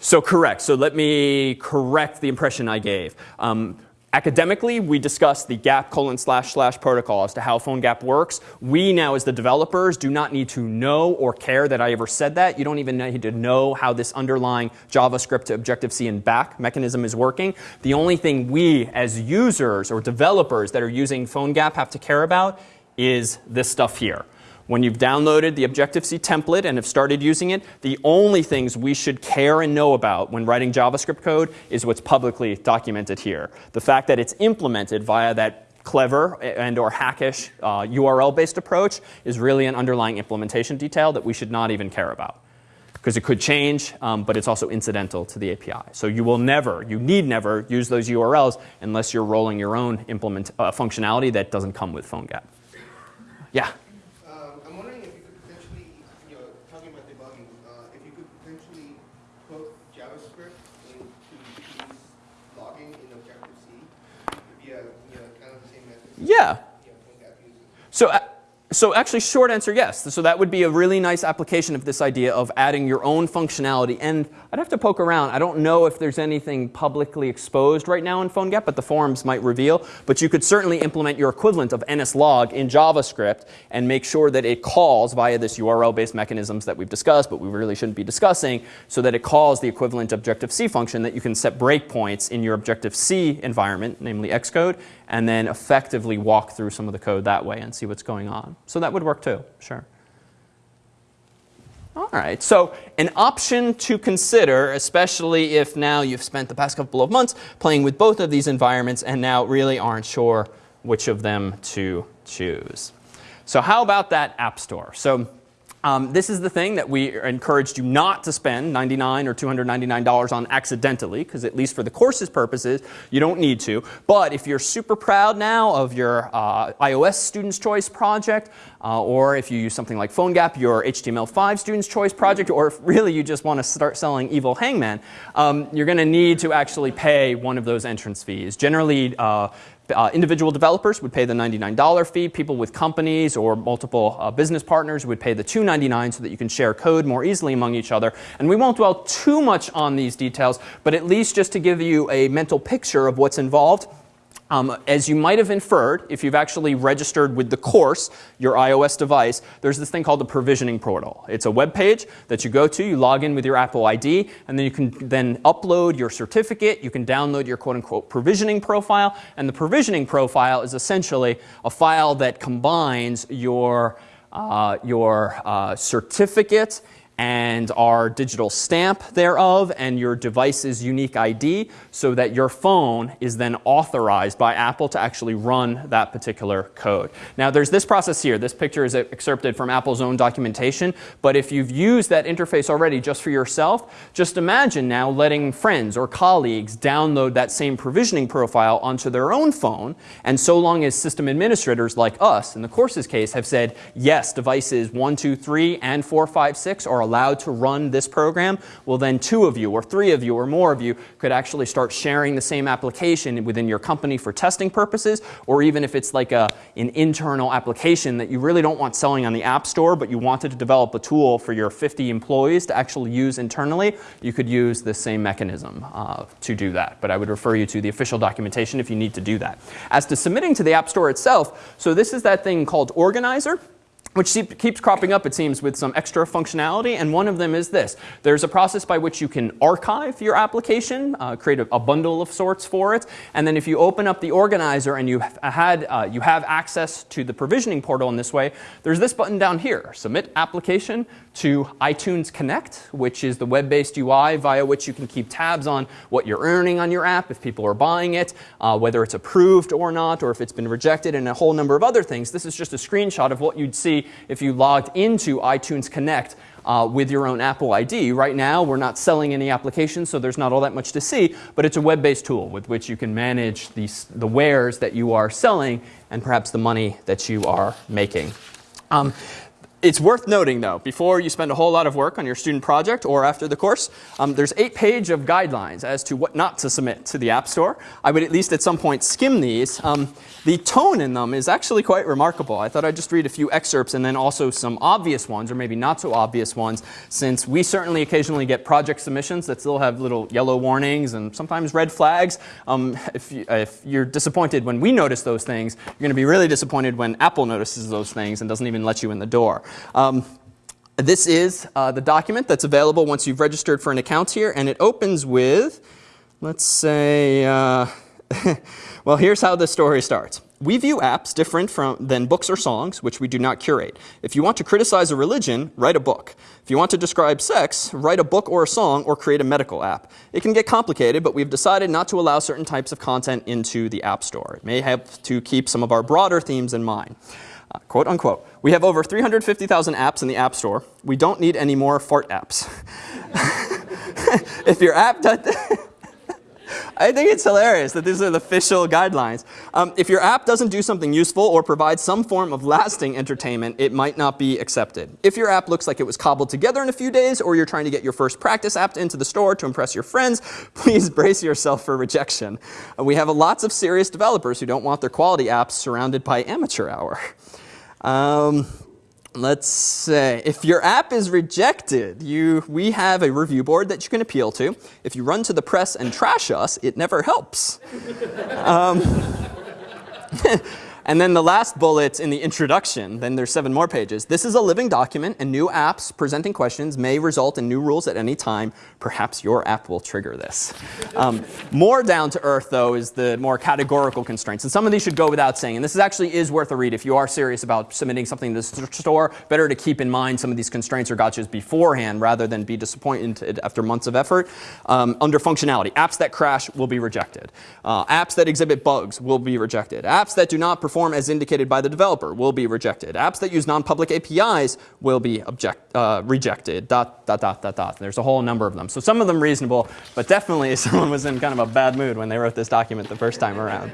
So correct. So let me correct the impression I gave. Um, academically, we discussed the gap colon slash slash protocol as to how PhoneGap works. We now, as the developers, do not need to know or care that I ever said that. You don't even need to know how this underlying JavaScript to Objective-C and back mechanism is working. The only thing we, as users or developers that are using PhoneGap, have to care about is this stuff here. When you've downloaded the Objective-C template and have started using it, the only things we should care and know about when writing JavaScript code is what's publicly documented here. The fact that it's implemented via that clever and or hackish uh, URL-based approach is really an underlying implementation detail that we should not even care about. because it could change, um, but it's also incidental to the API. So you will never, you need never use those URLs unless you're rolling your own implement uh, functionality that doesn't come with PhoneGap. Yeah. Um, I'm wondering if you could potentially, you know, talking about debugging, uh, if you could potentially put JavaScript into these logging in Objective-C via, you know, kind of the same method. Yeah. So, so actually, short answer, yes. So that would be a really nice application of this idea of adding your own functionality. And I'd have to poke around. I don't know if there's anything publicly exposed right now in PhoneGap, but the forums might reveal. But you could certainly implement your equivalent of NSLog in JavaScript and make sure that it calls via this URL-based mechanisms that we've discussed, but we really shouldn't be discussing, so that it calls the equivalent Objective-C function that you can set breakpoints in your Objective-C environment, namely Xcode, and then effectively walk through some of the code that way and see what's going on. So that would work too, sure. All right, so an option to consider, especially if now you've spent the past couple of months playing with both of these environments and now really aren't sure which of them to choose. So how about that App Store? So um, this is the thing that we encouraged you not to spend 99 or $299 on accidentally, because at least for the course's purposes, you don't need to. But if you're super proud now of your uh, iOS Student's Choice project, uh, or if you use something like PhoneGap, your HTML5 Student's Choice project, or if really you just want to start selling Evil Hangman, um, you're going to need to actually pay one of those entrance fees. Generally, uh, uh, individual developers would pay the $99 fee. People with companies or multiple uh, business partners would pay the 299 so that you can share code more easily among each other. And we won't dwell too much on these details, but at least just to give you a mental picture of what's involved. Um, as you might have inferred, if you've actually registered with the course, your iOS device, there's this thing called the provisioning portal. It's a web page that you go to, you log in with your Apple ID, and then you can then upload your certificate, you can download your quote unquote provisioning profile, and the provisioning profile is essentially a file that combines your, uh, your uh, certificate and our digital stamp thereof and your device's unique ID so that your phone is then authorized by Apple to actually run that particular code. Now there's this process here. This picture is excerpted from Apple's own documentation, but if you've used that interface already just for yourself, just imagine now letting friends or colleagues download that same provisioning profile onto their own phone, and so long as system administrators like us, in the course's case, have said, yes, devices 1, 2, 3, and 4, 5, 6 are allowed to run this program, well then two of you or three of you or more of you could actually start sharing the same application within your company for testing purposes, or even if it's like a, an internal application that you really don't want selling on the App Store, but you wanted to develop a tool for your 50 employees to actually use internally, you could use the same mechanism uh, to do that. But I would refer you to the official documentation if you need to do that. As to submitting to the App Store itself, so this is that thing called Organizer which keeps cropping up, it seems, with some extra functionality. And one of them is this. There's a process by which you can archive your application, uh, create a, a, bundle of sorts for it. And then if you open up the organizer and you, have had, uh, you have access to the provisioning portal in this way, there's this button down here, Submit Application to iTunes Connect, which is the web-based UI via which you can keep tabs on what you're earning on your app, if people are buying it, uh, whether it's approved or not, or if it's been rejected, and a whole number of other things. This is just a screenshot of what you'd see if you logged into iTunes Connect uh, with your own Apple ID. Right now, we're not selling any applications, so there's not all that much to see, but it's a web-based tool with which you can manage these, the wares that you are selling and perhaps the money that you are making. Um, it's worth noting, though, before you spend a whole lot of work on your student project or after the course, um, there's eight page of guidelines as to what not to submit to the App Store. I would at least at some point skim these. Um, the tone in them is actually quite remarkable. I thought I'd just read a few excerpts and then also some obvious ones, or maybe not so obvious ones, since we certainly occasionally get project submissions that still have little yellow warnings and sometimes red flags. Um, if, you, if you're disappointed when we notice those things, you're going to be really disappointed when Apple notices those things and doesn't even let you in the door. Um, this is uh, the document that's available once you've registered for an account here, and it opens with, let's say, uh, <laughs> well, here's how the story starts. We view apps different from, than books or songs, which we do not curate. If you want to criticize a religion, write a book. If you want to describe sex, write a book or a song or create a medical app. It can get complicated, but we've decided not to allow certain types of content into the App Store. It may help to keep some of our broader themes in mind. Quote unquote. We have over 350,000 apps in the App Store. We don't need any more fart apps. <laughs> if your app does, <laughs> I think it's hilarious that these are the official guidelines. Um, if your app doesn't do something useful or provide some form of lasting entertainment, it might not be accepted. If your app looks like it was cobbled together in a few days, or you're trying to get your first practice app into the store to impress your friends, <laughs> please brace yourself for rejection. We have lots of serious developers who don't want their quality apps surrounded by amateur hour. Um, let's say if your app is rejected, you, we have a review board that you can appeal to. If you run to the press and trash us, it never helps. Um, <laughs> and then the last bullet in the introduction, then there's seven more pages. This is a living document, and new apps presenting questions may result in new rules at any time. Perhaps your app will trigger this. Um, more down to earth, though, is the more categorical constraints. And some of these should go without saying. And this is actually is worth a read if you are serious about submitting something to the store. Better to keep in mind some of these constraints or gotchas beforehand rather than be disappointed after months of effort. Um, under functionality, apps that crash will be rejected. Uh, apps that exhibit bugs will be rejected. Apps that do not perform as indicated by the developer will be rejected. Apps that use non-public APIs will be object, uh, rejected. Dot, dot, dot, dot, dot. There's a whole number of them. So some of them reasonable, but definitely <laughs> someone was in kind of a bad mood when they wrote this document the first time around.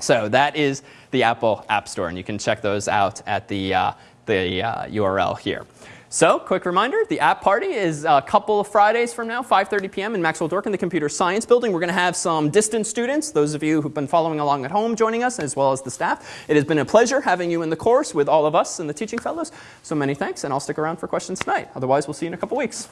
So that is the Apple App Store, and you can check those out at the, uh, the uh, URL here. So, quick reminder, the app party is a couple of Fridays from now, 5.30 p.m. in Maxwell Dworkin in the Computer Science Building. We're going to have some distant students, those of you who've been following along at home, joining us, as well as the staff. It has been a pleasure having you in the course with all of us and the teaching fellows. So many thanks, and I'll stick around for questions tonight. Otherwise, we'll see you in a couple weeks.